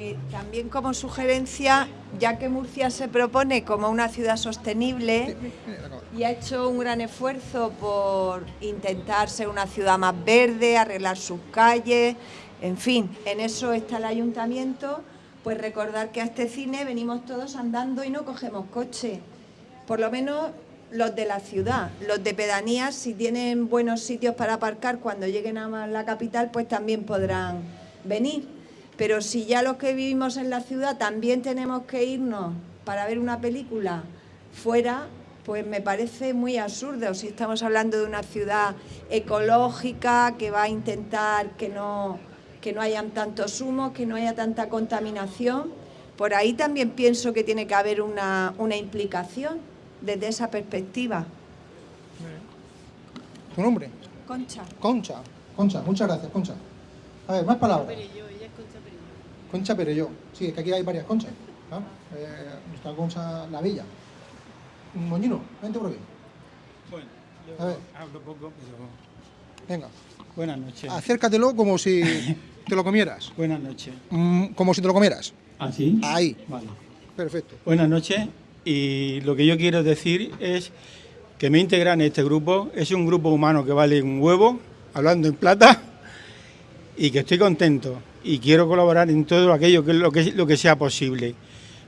que también como sugerencia, ya que Murcia se propone como una ciudad sostenible y ha hecho un gran esfuerzo por intentar ser una ciudad más verde, arreglar sus calles, en fin, en eso está el ayuntamiento pues recordar que a este cine venimos todos andando y no cogemos coche. Por lo menos los de la ciudad, los de pedanías, si tienen buenos sitios para aparcar cuando lleguen a la capital, pues también podrán venir. Pero si ya los que vivimos en la ciudad también tenemos que irnos para ver una película fuera, pues me parece muy absurdo. Si estamos hablando de una ciudad ecológica que va a intentar que no que no hayan tantos humos, que no haya tanta contaminación. Por ahí también pienso que tiene que haber una, implicación desde esa perspectiva. ¿Tu nombre? Concha. Concha. Concha, muchas gracias, Concha. A ver, más palabras. Concha Perello. Sí, es que aquí hay varias conchas. Eh, nuestra Concha La Villa. Moñino, vente por aquí. Bueno, yo hablo poco, pero... Venga. Buenas noches. Acércatelo como si <laughs> te lo comieras. Buenas noches. Mm, como si te lo comieras. ¿Ah, sí? Ahí. Vale. Perfecto. Buenas noches. Y lo que yo quiero decir es que me integran en este grupo. Es un grupo humano que vale un huevo, hablando en plata, y que estoy contento y quiero colaborar en todo aquello que, lo, que, lo que sea posible.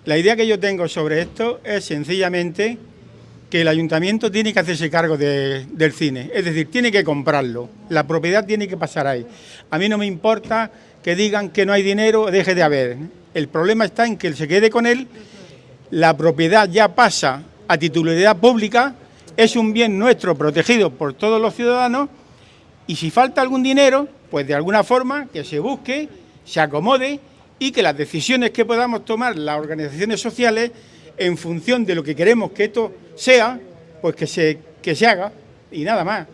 La idea que yo tengo sobre esto es sencillamente que el ayuntamiento tiene que hacerse cargo del cine, es decir, tiene que comprarlo, la propiedad tiene que pasar ahí. A mí no me importa que digan que no hay dinero, deje de haber. El problema está en que se quede con él, la propiedad ya pasa a titularidad pública, es un bien nuestro protegido por todos los ciudadanos y si falta algún dinero, pues de alguna forma que se busque, se acomode y que las decisiones que podamos tomar las organizaciones sociales en función de lo que queremos que esto sea, pues que se, que se haga y nada más.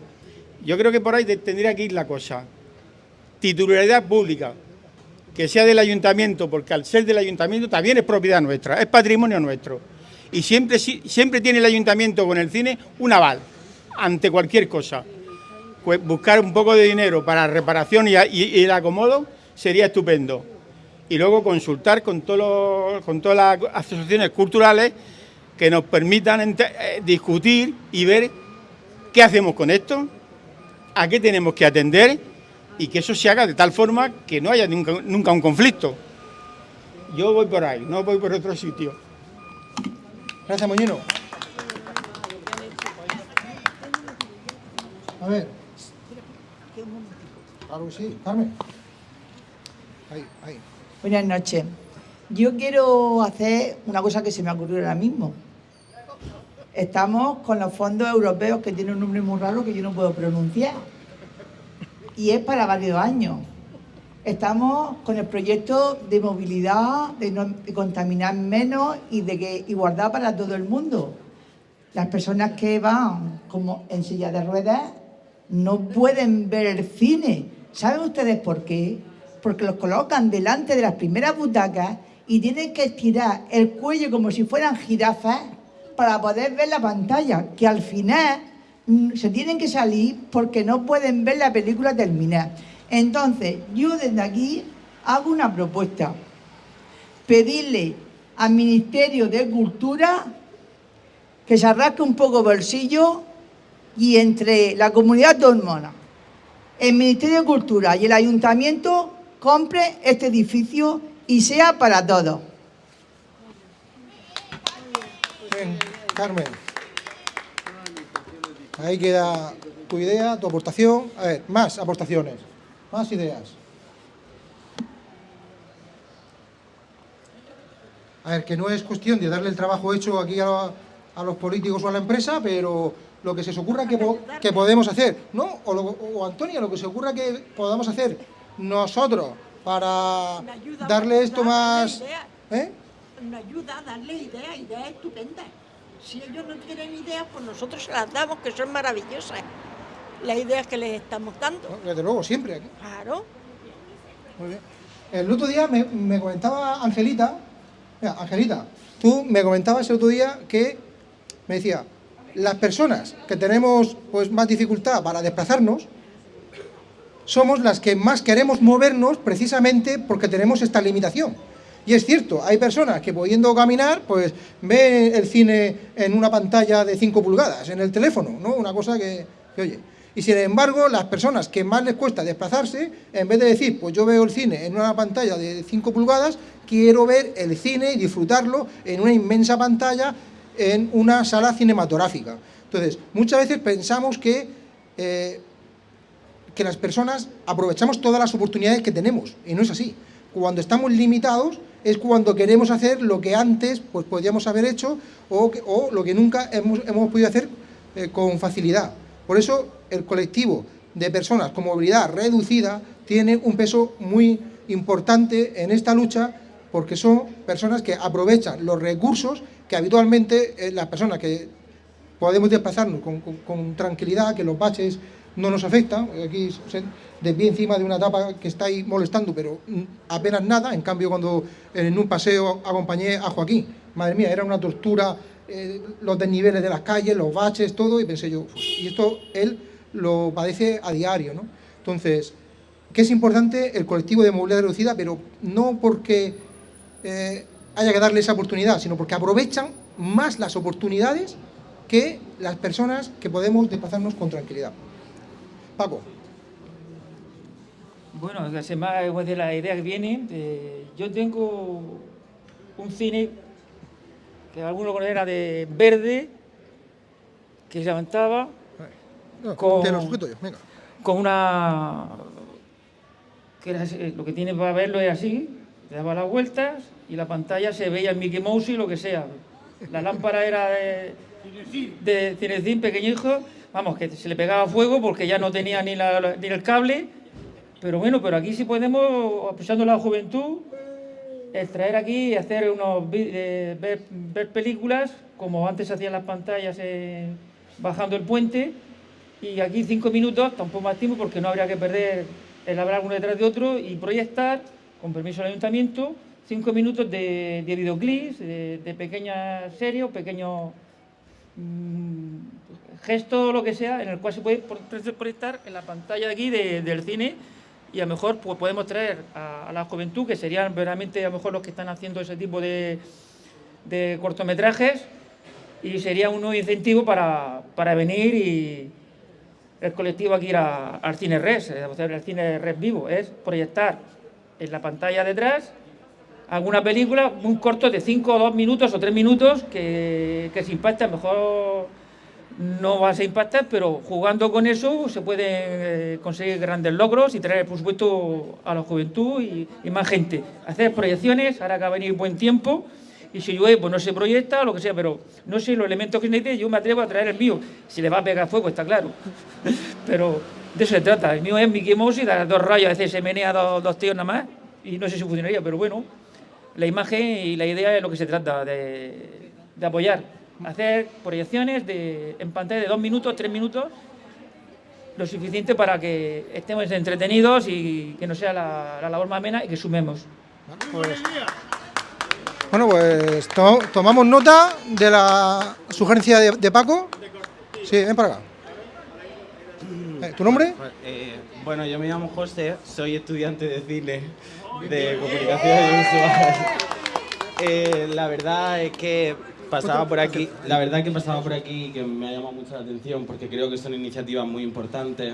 Yo creo que por ahí tendría que ir la cosa. Titularidad pública, que sea del ayuntamiento, porque al ser del ayuntamiento también es propiedad nuestra, es patrimonio nuestro. Y siempre, siempre tiene el ayuntamiento con el cine un aval ante cualquier cosa. pues buscar un poco de dinero para reparación y, el acomodo sería estupendo. Y luego consultar con, con todas las asociaciones culturales que nos permitan eh, discutir y ver qué hacemos con esto, a qué tenemos que atender y que eso se haga de tal forma que no haya nunca, un conflicto. Yo voy por ahí, no voy por otro sitio. Gracias, Moñino. A ver. Claro sí, Carmen. Buenas noches. Yo quiero hacer una cosa que se me ocurrió ahora mismo. Estamos con los fondos europeos que tienen un nombre muy raro que yo no puedo pronunciar. Y es para varios años. Estamos con el proyecto de movilidad, de, no, contaminar menos y de que igualdad para todo el mundo. Las personas que van como en silla de ruedas no pueden ver el cine. ¿Saben ustedes por qué? Porque los colocan delante de las primeras butacas y tienen que estirar el cuello como si fueran jirafas para poder ver la pantalla, que al final mm, se tienen que salir porque no pueden ver la película terminar. Entonces, yo desde aquí hago una propuesta. Pedirle al Ministerio de Cultura que se arrasque un poco bolsillo y entre la comunidad hormona, el Ministerio de Cultura y el Ayuntamiento compre este edificio y sea para todos. Carmen. Ahí queda tu idea, tu aportación. A ver, más aportaciones, más ideas. A ver, que no es cuestión de darle el trabajo hecho aquí a, los políticos o a la empresa, pero lo que se os ocurra que, que podemos hacer, ¿no? O, o, Antonia, lo que se ocurra que podamos hacer nosotros para darle esto más... ¿eh? Nos ayuda a darle ideas, ideas estupendas. Si ellos no tienen ideas, pues nosotros se las damos, que son maravillosas. Las ideas que les estamos dando. desde luego, siempre aquí. Claro. Muy bien. El otro día me, comentaba Angelita, mira, Angelita, tú me comentabas el otro día que me decía, las personas que tenemos pues más dificultad para desplazarnos, somos las que más queremos movernos precisamente porque tenemos esta limitación. Y es cierto, hay personas que pudiendo caminar, pues ven el cine en una pantalla de 5 pulgadas, en el teléfono, ¿no? Una cosa que, oye. Y sin embargo, las personas que más les cuesta desplazarse, en vez de decir, pues yo veo el cine en una pantalla de 5 pulgadas, quiero ver el cine y disfrutarlo en una inmensa pantalla en una sala cinematográfica. Entonces, muchas veces pensamos que, eh, que las personas aprovechamos todas las oportunidades que tenemos, y no es así. Cuando estamos limitados, es cuando queremos hacer lo que antes pues, podíamos haber hecho o, lo que nunca hemos, hemos podido hacer eh, con facilidad. Por eso el colectivo de personas con movilidad reducida tiene un peso muy importante en esta lucha porque son personas que aprovechan los recursos que habitualmente eh, las personas que podemos desplazarnos con tranquilidad, que los baches no nos afecta, aquí de pie encima de una tapa que está ahí molestando, pero apenas nada, en cambio cuando en un paseo acompañé a Joaquín, madre mía, era una tortura eh, los desniveles de las calles, los baches, todo, y pensé yo, y esto él lo padece a diario, ¿no? Entonces, que es importante el colectivo de movilidad reducida, pero no porque eh, haya que darle esa oportunidad, sino porque aprovechan más las oportunidades que las personas que podemos desplazarnos con tranquilidad. Paco. Bueno, más de la idea que viene, eh, yo tengo un cine que algunos conocen de verde, que se levantaba con, con una... que lo que tiene para verlo es así, le daba las vueltas y la pantalla se veía en Mickey Mouse y lo que sea. La lámpara era de, de cinecín pequeñijo vamos, que se le pegaba fuego porque ya no tenía ni, el cable. Pero bueno, pero aquí sí podemos, aprovechando la juventud, extraer aquí y hacer unos eh, ver, películas como antes hacían las pantallas eh, bajando el puente y aquí cinco minutos, tampoco más tiempo porque no habría que perder el hablar uno detrás de otro y proyectar, con permiso del ayuntamiento, cinco minutos de, videoclips, de, pequeñas series pequeños mm, gesto o lo que sea, en el cual se puede proyectar en la pantalla de aquí del cine y a lo mejor pues, podemos traer a, la juventud, que serían verdaderamente a lo mejor los que están haciendo ese tipo de, cortometrajes, y sería un nuevo incentivo para, venir y el colectivo aquí ir al cine res, el cine res vivo, es proyectar en la pantalla detrás alguna película, un corto de 5 o 2 minutos o 3 minutos que, que se impacta mejor no vas a impactar, pero jugando con eso se pueden eh, conseguir grandes logros y traer, por supuesto, a la juventud y, más gente. Hacer proyecciones, ahora que va a venir buen tiempo, y si llueve, pues no se proyecta lo que sea, pero no sé los elementos que necesite, yo me atrevo a traer el mío. Si le va a pegar fuego, está claro. <laughs> pero de eso se trata. El mío es Mickey Mouse y da dos rayos, a veces se menea dos, dos tíos nada más, y no sé si funcionaría, pero bueno, la imagen y la idea es lo que se trata, de apoyar hacer proyecciones de, en pantalla de dos minutos, tres minutos, lo suficiente para que estemos entretenidos y que no sea la, labor más amena y que sumemos. Bueno, pues tomamos nota de la sugerencia de, Paco. Sí, ven para acá. Eh, ¿Tu nombre? Eh, bueno, yo me llamo José, soy estudiante de cine, de comunicación audiovisual. Eh, la verdad es que pasaba por aquí, la verdad que pasaba por aquí que me ha llamado mucho la atención porque creo que son iniciativas muy importantes.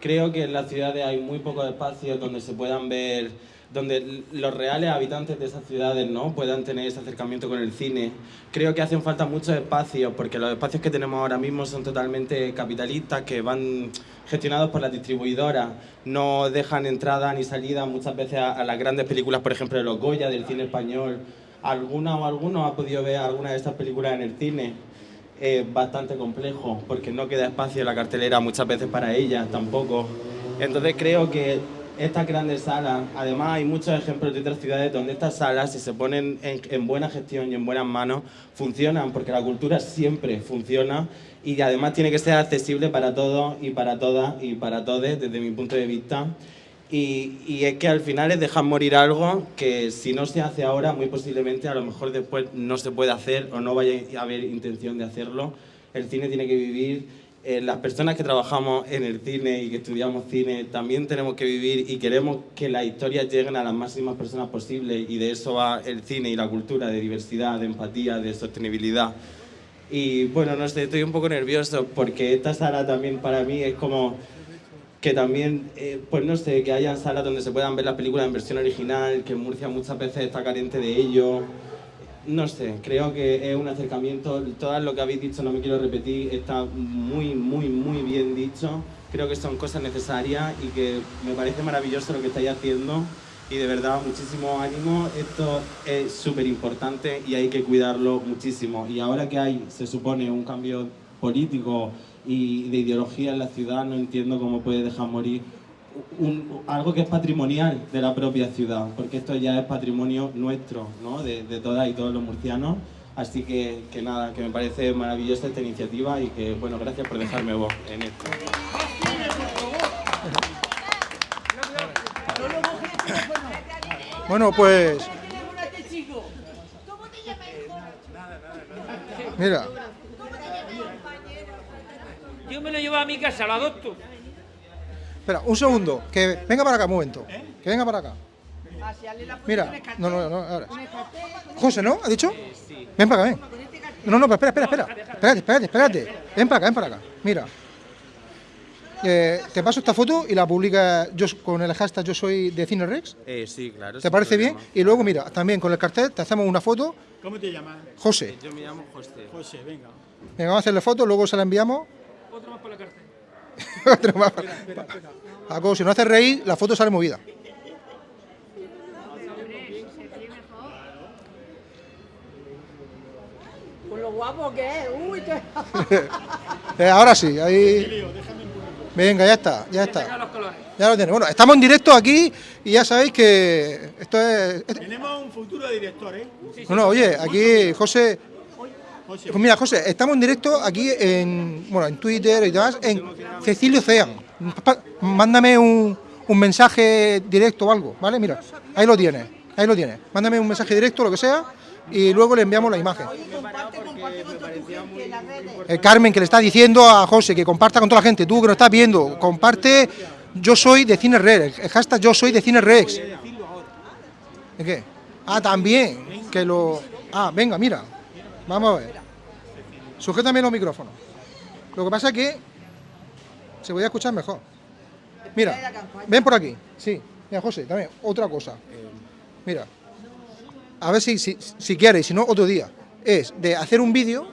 Creo que en las ciudades hay muy pocos espacios donde se puedan ver, donde los reales habitantes de esas ciudades ¿no? puedan tener ese acercamiento con el cine. Creo que hacen falta muchos espacios porque los espacios que tenemos ahora mismo son totalmente capitalistas, que van gestionados por las distribuidoras, no dejan entrada ni salida muchas veces a, a las grandes películas, por ejemplo, de los Goya, del cine español, alguna o alguno ha podido ver alguna de estas películas en el cine. Es bastante complejo porque no queda espacio en la cartelera muchas veces para ellas tampoco. Entonces creo que estas grandes salas, además hay muchos ejemplos de otras ciudades donde estas salas, si se ponen en, buena gestión y en buenas manos, funcionan, porque la cultura siempre funciona y además tiene que ser accesible para todos y para todas y para todos desde mi punto de vista. Y, es que al final es dejar morir algo que si no se hace ahora, muy posiblemente a lo mejor después no se puede hacer o no vaya a haber intención de hacerlo. El cine tiene que vivir, eh, las personas que trabajamos en el cine y que estudiamos cine también tenemos que vivir y queremos que las historias lleguen a las máximas personas posibles y de eso va el cine y la cultura, de diversidad, de empatía, de sostenibilidad. Y bueno, no sé, estoy un poco nervioso porque esta sala también para mí es como que también, eh, pues no sé, que haya salas donde se puedan ver las películas en versión original, que Murcia muchas veces está carente de ello. No sé, creo que es un acercamiento, todo lo que habéis dicho, no me quiero repetir, está muy, muy, muy bien dicho. Creo que son cosas necesarias y que me parece maravilloso lo que estáis haciendo y de verdad muchísimo ánimo. Esto es súper importante y hay que cuidarlo muchísimo. Y ahora que hay, se supone, un cambio político y de ideología en la ciudad, no entiendo cómo puede dejar morir algo que es patrimonial de la propia ciudad, porque esto ya es patrimonio nuestro, ¿no? de, de todas y todos los murcianos. Así que, que, nada, que me parece maravillosa esta iniciativa y que, bueno, gracias por dejarme voz en esto. Bueno, pues... Mira, yo me lo llevo a mi casa, lo adopto. Espera, un segundo, que venga para acá un momento. Que venga para acá. Mira, no, no, no, ahora. José, ¿no? ¿Ha dicho? Ven para acá, ven. No, no, pero espera, espera, espera. Espérate, espérate, espérate. Ven para acá, ven para acá. Mira. Eh, te paso esta foto y la publica yo, con el hashtag yo soy de Cine Rex. Eh, sí, claro. ¿Te parece bien? Y luego, mira, también con el cartel te hacemos una foto. ¿Cómo te llamas? José. Yo me llamo José. José, venga. Venga, vamos a hacerle foto, luego se la enviamos. Otro más para la cárcel. <laughs> Otro más para... Paco, si no hace reír, la foto sale movida. Con lo guapo que es. Uy, qué... <laughs> eh, ahora sí, ahí... Venga, ya está, ya está. Ya lo tiene. Bueno, estamos en directo aquí y ya sabéis que esto es... Tenemos un futuro director, ¿eh? No, no, oye, aquí José pues mira, José, estamos en directo aquí en, bueno, en Twitter y demás, en Cecilio Cean. Mándame un, un mensaje directo o algo, ¿vale? Mira, ahí lo tienes, ahí lo tienes. Mándame un mensaje directo, lo que sea, y luego le enviamos la imagen. Eh, Carmen, que le está diciendo a José que comparta con toda la gente. Tú que lo estás viendo, comparte yo soy de Cine Rex. El hashtag yo soy de Cine Rex. ¿De qué? Ah, también. Que lo. Ah, venga, mira. Vamos a ver. Sujétame los micrófonos. Lo que pasa es que se voy a escuchar mejor. Mira, ven por aquí. Sí, mira, José, también, otra cosa. Mira, a ver si, si, si quieres, si no, otro día. Es de hacer un vídeo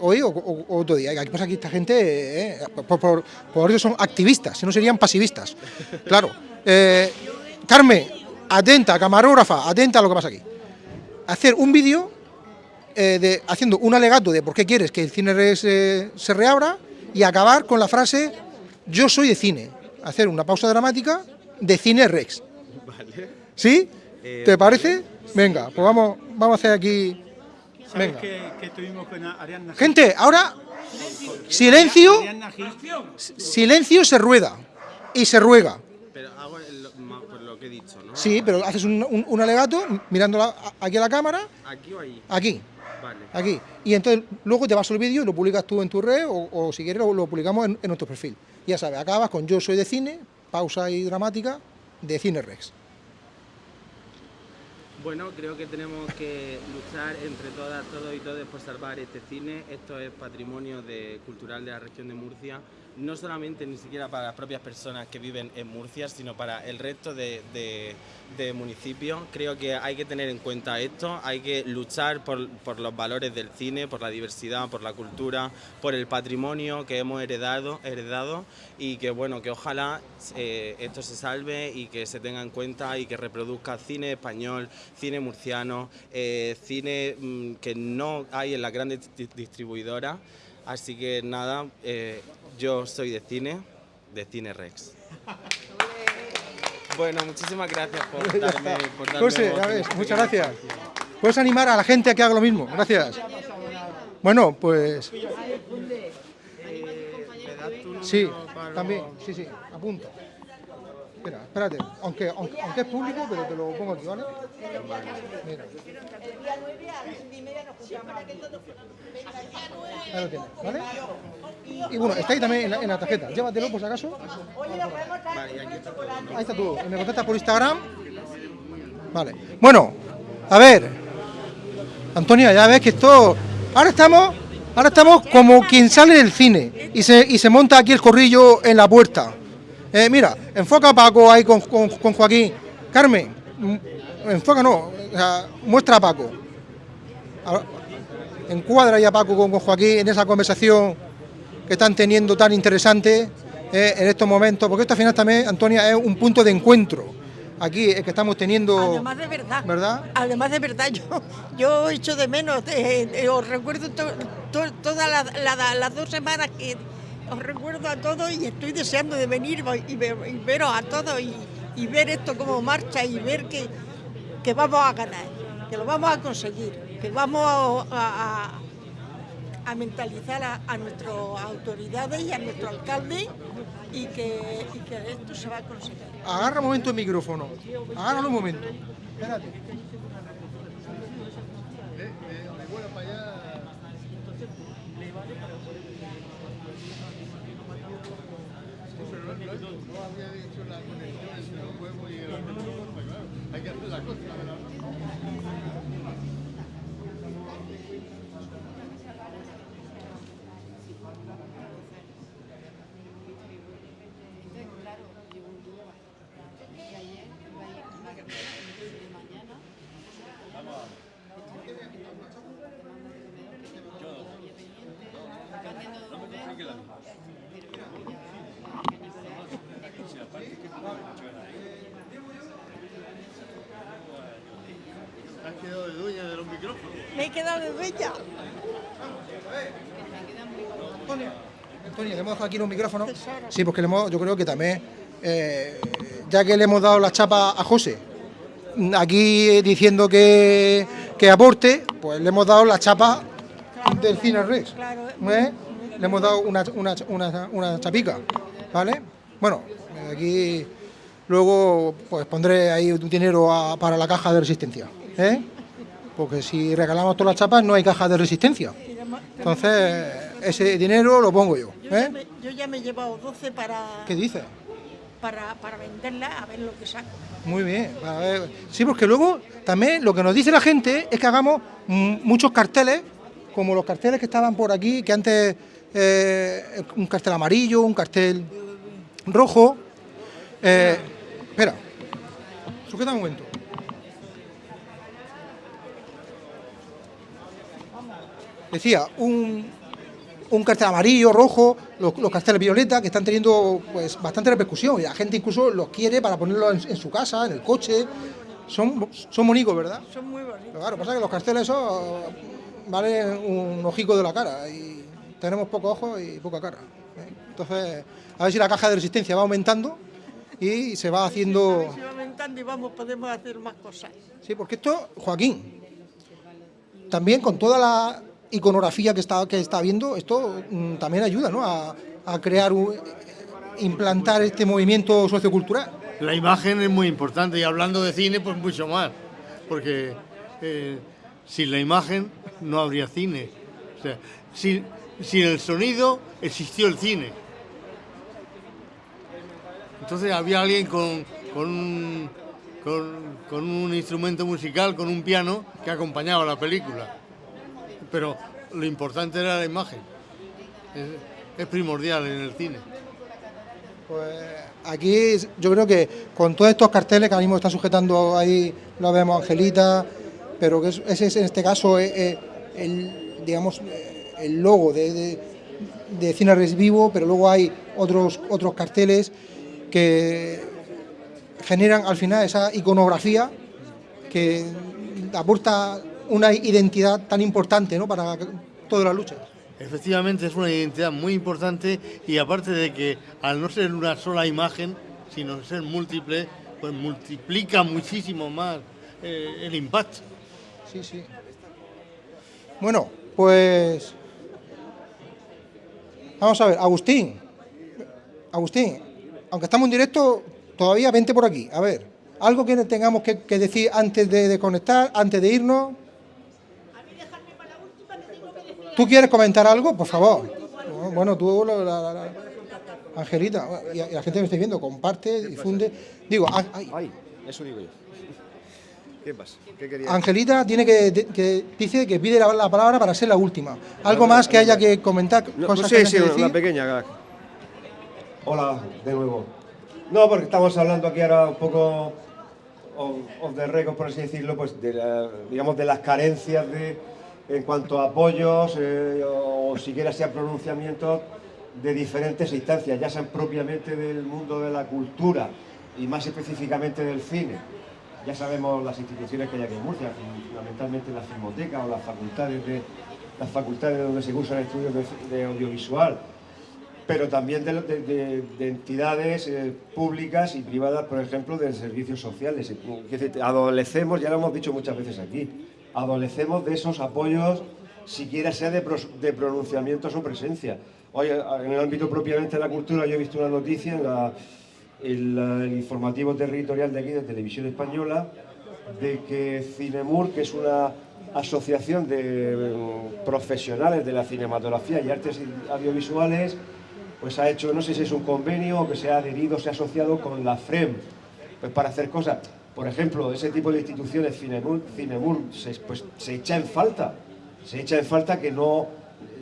hoy o, otro día. Aquí pasa aquí esta gente, eh, por, por, por eso son activistas, si no serían pasivistas. Claro. Eh, Carmen, atenta, camarógrafa, atenta a lo que pasa aquí. Hacer un vídeo eh, de, haciendo un alegato de por qué quieres que el cine Rex, eh, se reabra y acabar con la frase yo soy de cine. Hacer una pausa dramática de cine Rex. ¿Sí? Eh, ¿Te parece? Venga, pues vamos, vamos a hacer aquí. ¿Sabes Venga. que, que estuvimos con Ariadna? Gente, ahora silencio, silencio se rueda y se ruega. Pero hago el- ma- pues lo que he dicho, ¿no? Sí, pero haces un, un- un alegato mirando aquí a la cámara, ¿Aquí o ahí? aquí, Vale. aquí. Y entonces luego te vas al vídeo y lo publicas tú en tu red o, o si quieres lo, lo publicamos en, en nuestro perfil. Ya sabes, acabas con yo soy de cine, pausa y dramática de Cine Rex. Bueno, creo que tenemos que luchar entre todas, todos y todos por salvar este cine. Esto es patrimonio de- cultural de la región de Murcia, no solamente ni siquiera para las propias personas que viven en Murcia, sino para el resto de, municipios. Creo que hay que tener en cuenta esto, hay que luchar por, los valores del cine, por la diversidad, por la cultura, por el patrimonio que hemos heredado, heredado y que bueno, que ojalá eh, esto se salve y que se tenga en cuenta y que reproduzca cine español, cine murciano, eh, cine mm, que no hay en las grandes di- distribuidoras. Así que nada, eh, yo soy de cine, de Cine Rex. <laughs> Bueno, muchísimas gracias por <laughs> darme, por darme José, voz ves, este muchas gracias. Puedes animar a la gente a que haga lo mismo. Gracias. Bueno, pues sí, también, sí, sí, apunta. Espera, espérate, aunque, aunque, aunque es público, pero te lo pongo aquí, ¿vale? Mira, ahí lo tienes, ¿vale? Y bueno, está ahí también en la, en la tarjeta. Llévatelo por si acaso. Ahí está todo. Me contestas por Instagram. Vale. Bueno, a ver. Antonia, ya ves que esto. Ahora estamos. Ahora estamos como quien sale del cine y se, y se monta aquí el corrillo en la puerta. Eh, mira, enfoca a Paco ahí con, con- con Joaquín. Carmen, enfoca no, o sea, muestra a Paco. Encuadra ahí a Paco con, con Joaquín en esa conversación que están teniendo tan interesante eh, en estos momentos, porque esto al final también, Antonia, es un punto de encuentro. Aquí es que estamos teniendo... Además de verdad. ¿Verdad? Además de verdad, yo, yo echo de menos, eh, eh, os recuerdo to- to- todas las la- las dos semanas que os recuerdo a todos y estoy deseando de venir y, ver- veros a todos y, ver esto cómo marcha y ver que, que vamos a ganar, que lo vamos a conseguir, que vamos a, a- a mentalizar a, a nuestras autoridades y a nuestro alcalde y que, y que esto se va a conseguir. Agarra un momento el micrófono. Agárralo un momento. Espérate. Te bella. Antonio, le hemos dejado aquí los micrófonos. Sí, porque le hemos, yo creo que también, eh, ya que le hemos dado la chapa a José, aquí diciendo que, que aporte, pues le hemos dado la chapa del Cine Rex. ¿eh? Le hemos dado una, una, una, una chapica, ¿vale? Bueno, aquí luego pues pondré ahí un dinero a- para la caja de resistencia, ¿eh? Porque si regalamos todas las chapas no hay caja de resistencia. Entonces, ese dinero lo pongo yo. Yo, ya ¿eh? me, yo ya me he llevado 12 para, ¿Qué dices? para, para venderla a ver lo que saco. Muy bien. ver. Sí, porque luego también lo que nos dice la gente es que hagamos muchos carteles, como los carteles que estaban por aquí, que antes eh, un cartel amarillo, un cartel rojo. Eh, espera, sujeta un momento. Decía, un, un cartel amarillo, rojo, los, los carteles violeta que están teniendo pues bastante repercusión y la gente incluso los quiere para ponerlo en, en su casa, en el coche. Son, son bonitos, ¿verdad? Son muy bonitos. Pero claro, pasa que los carteles esos valen un ojico de la cara y tenemos pocos ojos y poca cara. ¿eh? Entonces, a ver si la caja de resistencia va aumentando y se va A haciendo... ver si va aumentando y vamos, podemos hacer más cosas. Sí, porque esto, Joaquín, también con toda la iconografía que está, que está viendo, esto mm, también ayuda ¿no? a, crear, un- implantar este movimiento sociocultural. La imagen es muy importante y hablando de cine, pues mucho más, porque eh, sin la imagen no habría cine. O sea, sin, sin el sonido existió el cine. Entonces había alguien con, con, un, con un instrumento musical, con un piano, que acompañaba la película. Pero lo importante era la imagen. Es, primordial en el cine. Pues aquí yo creo que con todos estos carteles que ahora mismo están sujetando ahí, lo vemos Angelita, pero que es- ese es en este caso eh, eh, el, digamos, eh, el logo de, de, de Cine Res Vivo, pero luego hay otros, otros carteles que generan al final esa iconografía que aporta una identidad tan importante ¿no? para toda la lucha. Efectivamente es una identidad muy importante y aparte de que al no ser una sola imagen, sino ser múltiple, pues multiplica muchísimo más eh, el impacto. Sí, sí. Bueno, pues vamos a ver, Agustín. Agustín, aunque estamos en directo, todavía vente por aquí. A ver, algo que tengamos que, que decir antes de, de conectar, antes de irnos. ¿Tú quieres comentar algo? Por favor. Bueno, tú, la, la- la- la- Angelita, y, y la gente que me esté viendo, comparte, difunde. Digo, ah, ay, Eso digo yo. ¿Qué pasa? ¿Qué quería? Angelita tiene que, que dice que pide la, la palabra para ser la última. ¿Algo más que haya que comentar? No, cosas sí, que haya sí, que una pequeña. Hola, de nuevo. No, porque estamos hablando aquí ahora un poco of, of the record, por así decirlo, pues de, la- digamos, de las carencias de, en cuanto a apoyos eh, o siquiera sea pronunciamientos de diferentes instancias, ya sean propiamente del mundo de la cultura y más específicamente del cine. Ya sabemos las instituciones que hay aquí en Murcia, fundamentalmente la filmoteca o las facultades de las facultades donde se cursan estudios de, audiovisual, pero también de, de- de- de entidades eh, públicas y privadas, por ejemplo, de servicios sociales. Adolecemos, ya lo hemos dicho muchas veces aquí, adolecemos de esos apoyos, siquiera sea de, pronunciamientos o presencia. Hoy, en el ámbito propiamente de la cultura, yo he visto una noticia en, el informativo territorial de aquí, de Televisión Española, de que Cinemur, que es una asociación de mm, profesionales de la cinematografía y artes audiovisuales, pues ha hecho, no sé si es un convenio o que se ha adherido, se ha asociado con la FREM, pues para hacer cosas. Por ejemplo, ese tipo de instituciones, Cinemur, Cinemur se, pues, se echa en falta, se echa en falta que no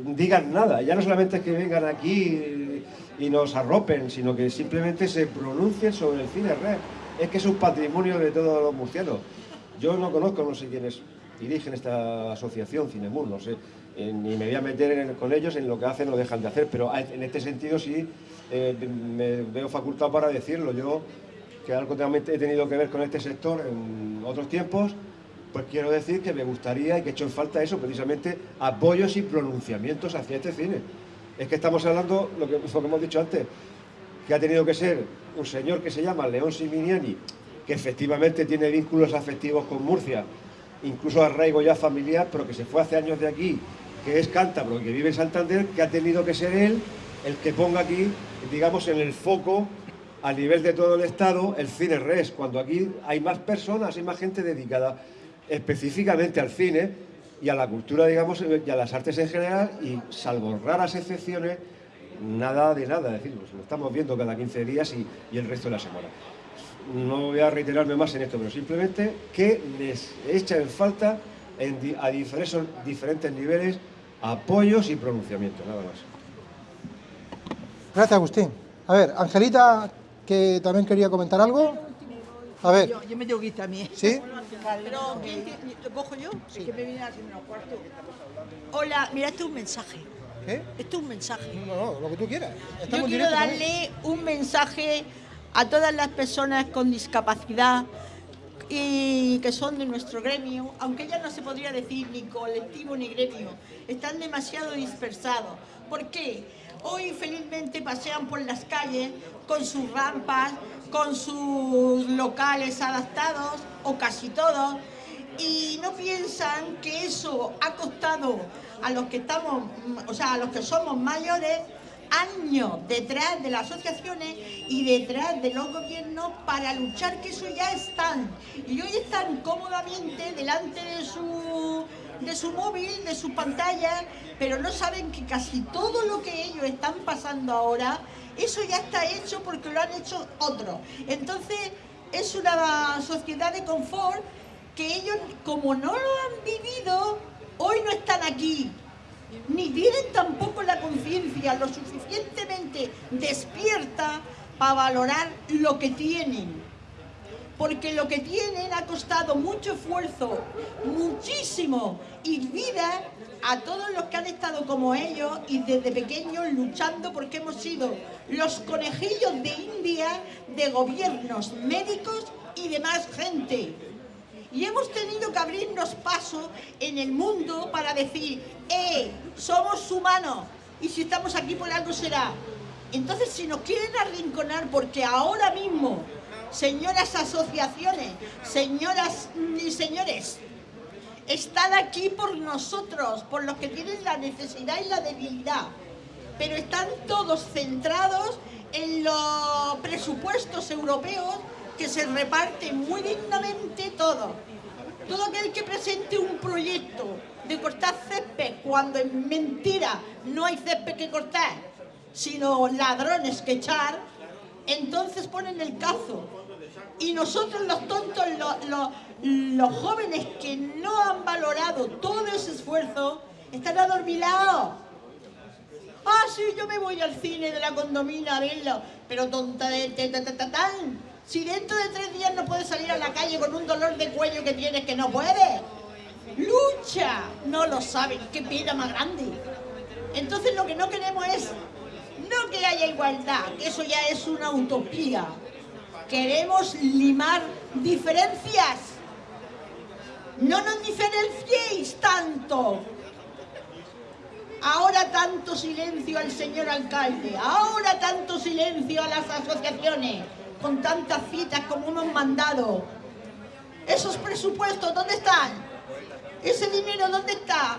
digan nada. Ya no solamente es que vengan aquí y nos arropen, sino que simplemente se pronuncien sobre el cine red. Es que es un patrimonio de todos los murcianos. Yo no conozco, no sé quiénes dirigen esta asociación Cinemur, no sé, eh, ni me voy a meter con ellos en lo que hacen o dejan de hacer, pero a- en este sentido sí eh, me veo facultado para decirlo. Yo, que algo también he tenido que ver con este sector en otros tiempos, pues quiero decir que me gustaría y que he hecho en falta eso, precisamente apoyos y pronunciamientos hacia este cine. Es que estamos hablando, lo que, lo que hemos dicho antes, que ha tenido que ser un señor que se llama León Siminiani, que efectivamente tiene vínculos afectivos con Murcia, incluso arraigo ya familiar, pero que se fue hace años de aquí, que es cántabro, y que vive en Santander, que ha tenido que ser él el que ponga aquí, digamos, en el foco a nivel de todo el Estado el cine res, cuando aquí hay más personas, hay más gente dedicada específicamente al cine, y a la cultura, digamos, y a las artes en general, y salvo raras excepciones, nada de nada. Es decir, pues lo estamos viendo cada 15 días y, el resto de la semana. No voy a reiterarme más en esto, pero simplemente que les echa en falta a diferentes niveles apoyos y pronunciamientos, nada más. Gracias, Agustín. A ver, Angelita, que también quería comentar algo. A ver, Yo, yo me tengo que ir también. ¿Sí? Pero, ¿quién te- ¿lo cojo yo? Es que me viene a menos cuarto. Hola, mira, esto es un mensaje. ¿Qué? Esto es un mensaje. No, no, lo que tú quieras. Yo Estamos en quiero también. darle un mensaje a todas las personas con discapacidad y que son de nuestro gremio, aunque ya no se podría decir ni colectivo ni gremio, están demasiado dispersados. ¿Por qué? Hoy felizmente pasean por las calles con sus rampas, con sus locales adaptados, o casi todos, y no piensan que eso ha costado a los que estamos, o sea, a los que somos mayores, años detrás de las asociaciones y detrás de los gobiernos para luchar que eso ya están. Y hoy están cómodamente delante de su, de su móvil, de su pantalla, pero no saben que casi todo lo que ellos están pasando ahora, eso ya está hecho porque lo han hecho otros. Entonces, es una sociedad de confort que ellos, como no lo han vivido, hoy no están aquí. Ni tienen tampoco la conciencia lo suficientemente despierta para valorar lo que tienen. Porque lo que tienen ha costado mucho esfuerzo, muchísimo, y vida a todos los que han estado como ellos y desde pequeños luchando porque hemos sido los conejillos de India de gobiernos, médicos y demás gente. Y hemos tenido que abrirnos paso en el mundo para decir, ¡eh! Somos humanos y si estamos aquí por algo será. Entonces, si nos quieren arrinconar, porque ahora mismo, señoras asociaciones, señoras y señores, están aquí por nosotros, por los que tienen la necesidad y la debilidad, pero están todos centrados en los presupuestos europeos que se reparten muy dignamente todo. Todo aquel que presente un proyecto de cortar césped cuando en mentira no hay césped que cortar, sino ladrones que echar, entonces ponen el cazo. Y nosotros los tontos, los, los- jóvenes que no han valorado todo ese esfuerzo, están adormilados. Ah, sí, yo me voy al cine de la condomina a verlo, pero tonta de tan. Si dentro de tres días no puedes salir a la calle con un dolor de cuello que tienes que no puedes. ¡Lucha! No lo saben, qué pena más grande. Entonces lo que no queremos es no que haya igualdad, que eso ya es una utopía. Queremos limar diferencias. No nos diferenciéis tanto. Ahora tanto silencio al señor alcalde, ahora tanto silencio a las asociaciones, con tantas citas como hemos mandado. Esos presupuestos, ¿dónde están? ¿Ese dinero dónde está?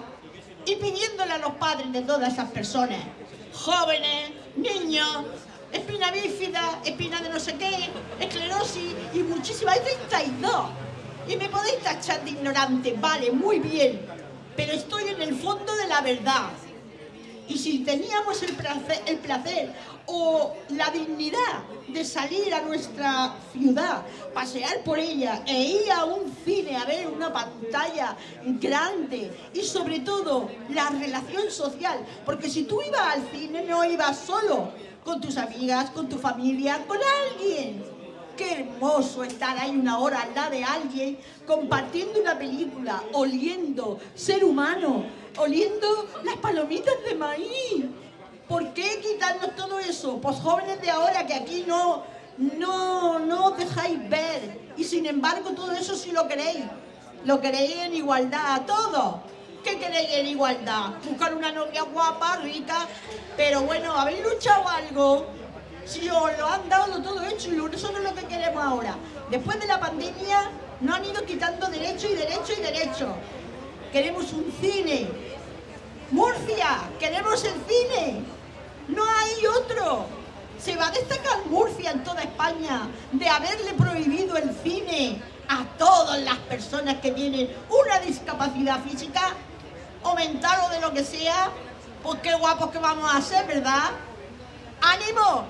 Y pidiéndole a los padres de todas esas personas, jóvenes, niños, espina bífida, espina de no sé qué, esclerosis y muchísimas, hay 32. Y me podéis tachar de ignorante, vale, muy bien, pero estoy en el fondo de la verdad. Y si teníamos el placer, el placer o la dignidad de salir a nuestra ciudad, pasear por ella e ir a un cine a ver una pantalla grande y sobre todo la relación social, porque si tú ibas al cine no ibas solo, con tus amigas, con tu familia, con alguien. Qué hermoso estar ahí una hora al lado de alguien, compartiendo una película, oliendo ser humano, oliendo las palomitas de maíz. ¿Por qué quitarnos todo eso? Pues jóvenes de ahora que aquí no, no, no dejáis ver. Y sin embargo todo eso sí lo queréis. Lo queréis en igualdad a todos. ¿Qué queréis en igualdad? Buscar una novia guapa, rica. Pero bueno, ¿habéis luchado algo? Si os lo han dado todo hecho y no es lo que queremos ahora. Después de la pandemia nos han ido quitando derecho y derecho y derecho. Queremos un cine. Murcia, queremos el cine. No hay otro. Se va a destacar Murcia en toda España de haberle prohibido el cine a todas las personas que tienen una discapacidad física. O mental o de lo que sea, pues qué guapos que vamos a ser, ¿verdad? ¡Ánimo!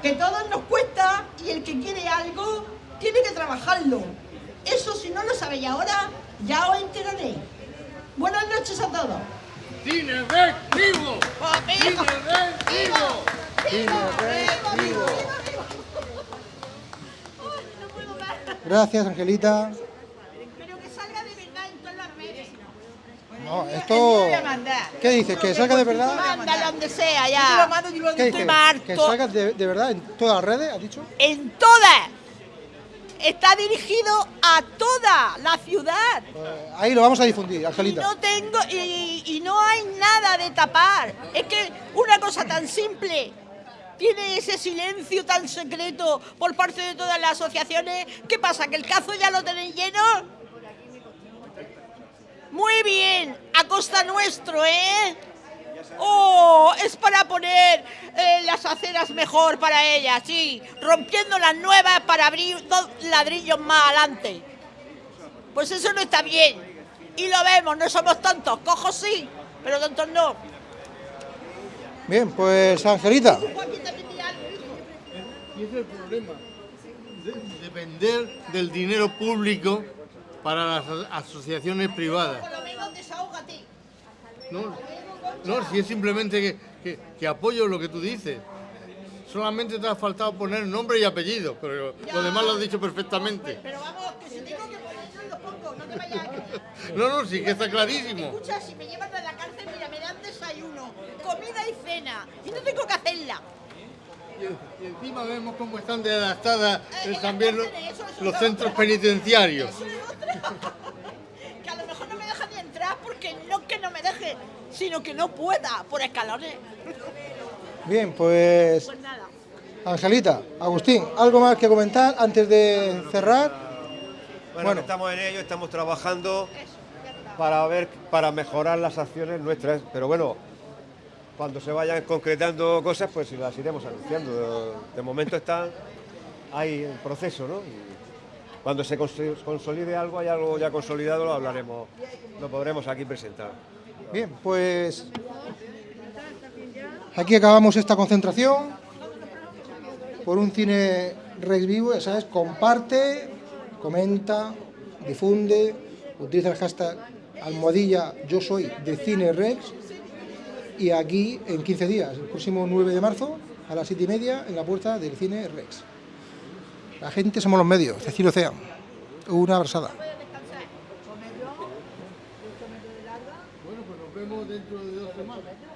Que todos nos cuesta y el que quiere algo tiene que trabajarlo. Eso si no lo sabéis ahora, ya os enteraréis. Buenas noches a todos. ¡Cine vivo! ¡Cine ¡Vivo! Cine vivo. Gracias, Angelita. Pero que salga de verdad en todas las redes. No, Yo esto... ¿Qué dices? ¿Que salga de verdad? Mándalo donde sea Yo ya. te lo mando, Estoy ¿Qué dices? harto. ¿Que salga de, de verdad en todas las redes, has dicho? En todas. Está dirigido a toda la ciudad. Ahí lo vamos a difundir, Y Angelita. no tengo y, y no hay nada de tapar. Es que una cosa tan simple tiene ese silencio tan secreto por parte de todas las asociaciones. ¿Qué pasa? ¿Que el cazo ya lo tenéis lleno? Muy bien, a costa nuestro, ¿eh? Oh, es para poner eh, las aceras mejor para ellas, sí, rompiendo las nuevas para abrir dos ladrillos más adelante. Pues eso no está bien. Y lo vemos, no somos tontos, cojos sí, pero tontos no. Bien, pues Angelita. Y ese es el problema. de- depender del dinero público para las a- asociaciones privadas. No, no si es simplemente que, que- que apoyo lo que tú dices. Solamente te ha faltado poner nombre y apellido, pero lo demás lo has dicho perfectamente. Pero vamos, que si tengo que ponerlo, lo pongo, no te vayas. <laughs> No, no, sí que está clarísimo. Escucha, si me llevan a la cárcel, mira, me dan desayuno, comida y cena, y no tengo que hacerla. Y encima vemos cómo están de adaptadas eh, también los, los centros penitenciarios. Que a lo mejor no me dejan ni entrar porque no que no me deje, sino que no pueda por escalones. Bien, pues Pues nada. Angelita, Agustín, ¿algo más que comentar antes de cerrar? Bueno, estamos en ello, estamos trabajando para ver, para mejorar las acciones nuestras, pero bueno, cuando se vayan concretando cosas, pues las iremos anunciando. De momento están ahí en proceso, ¿no? Cuando se cons- consolide algo, hay algo ya consolidado, lo hablaremos, lo podremos aquí presentar. Bien, pues aquí acabamos esta concentración por un cine Rex vivo, ya sabes, comparte, comenta, difunde, utiliza el hashtag almohadilla yo soy de cine Rex y aquí en 15 días, el próximo 9 de marzo a las 7 y media en la puerta del cine Rex. La gente somos los medios, Cecilio Ocean. Una abrazada. Bueno, pues nos vemos dentro de dos semanas.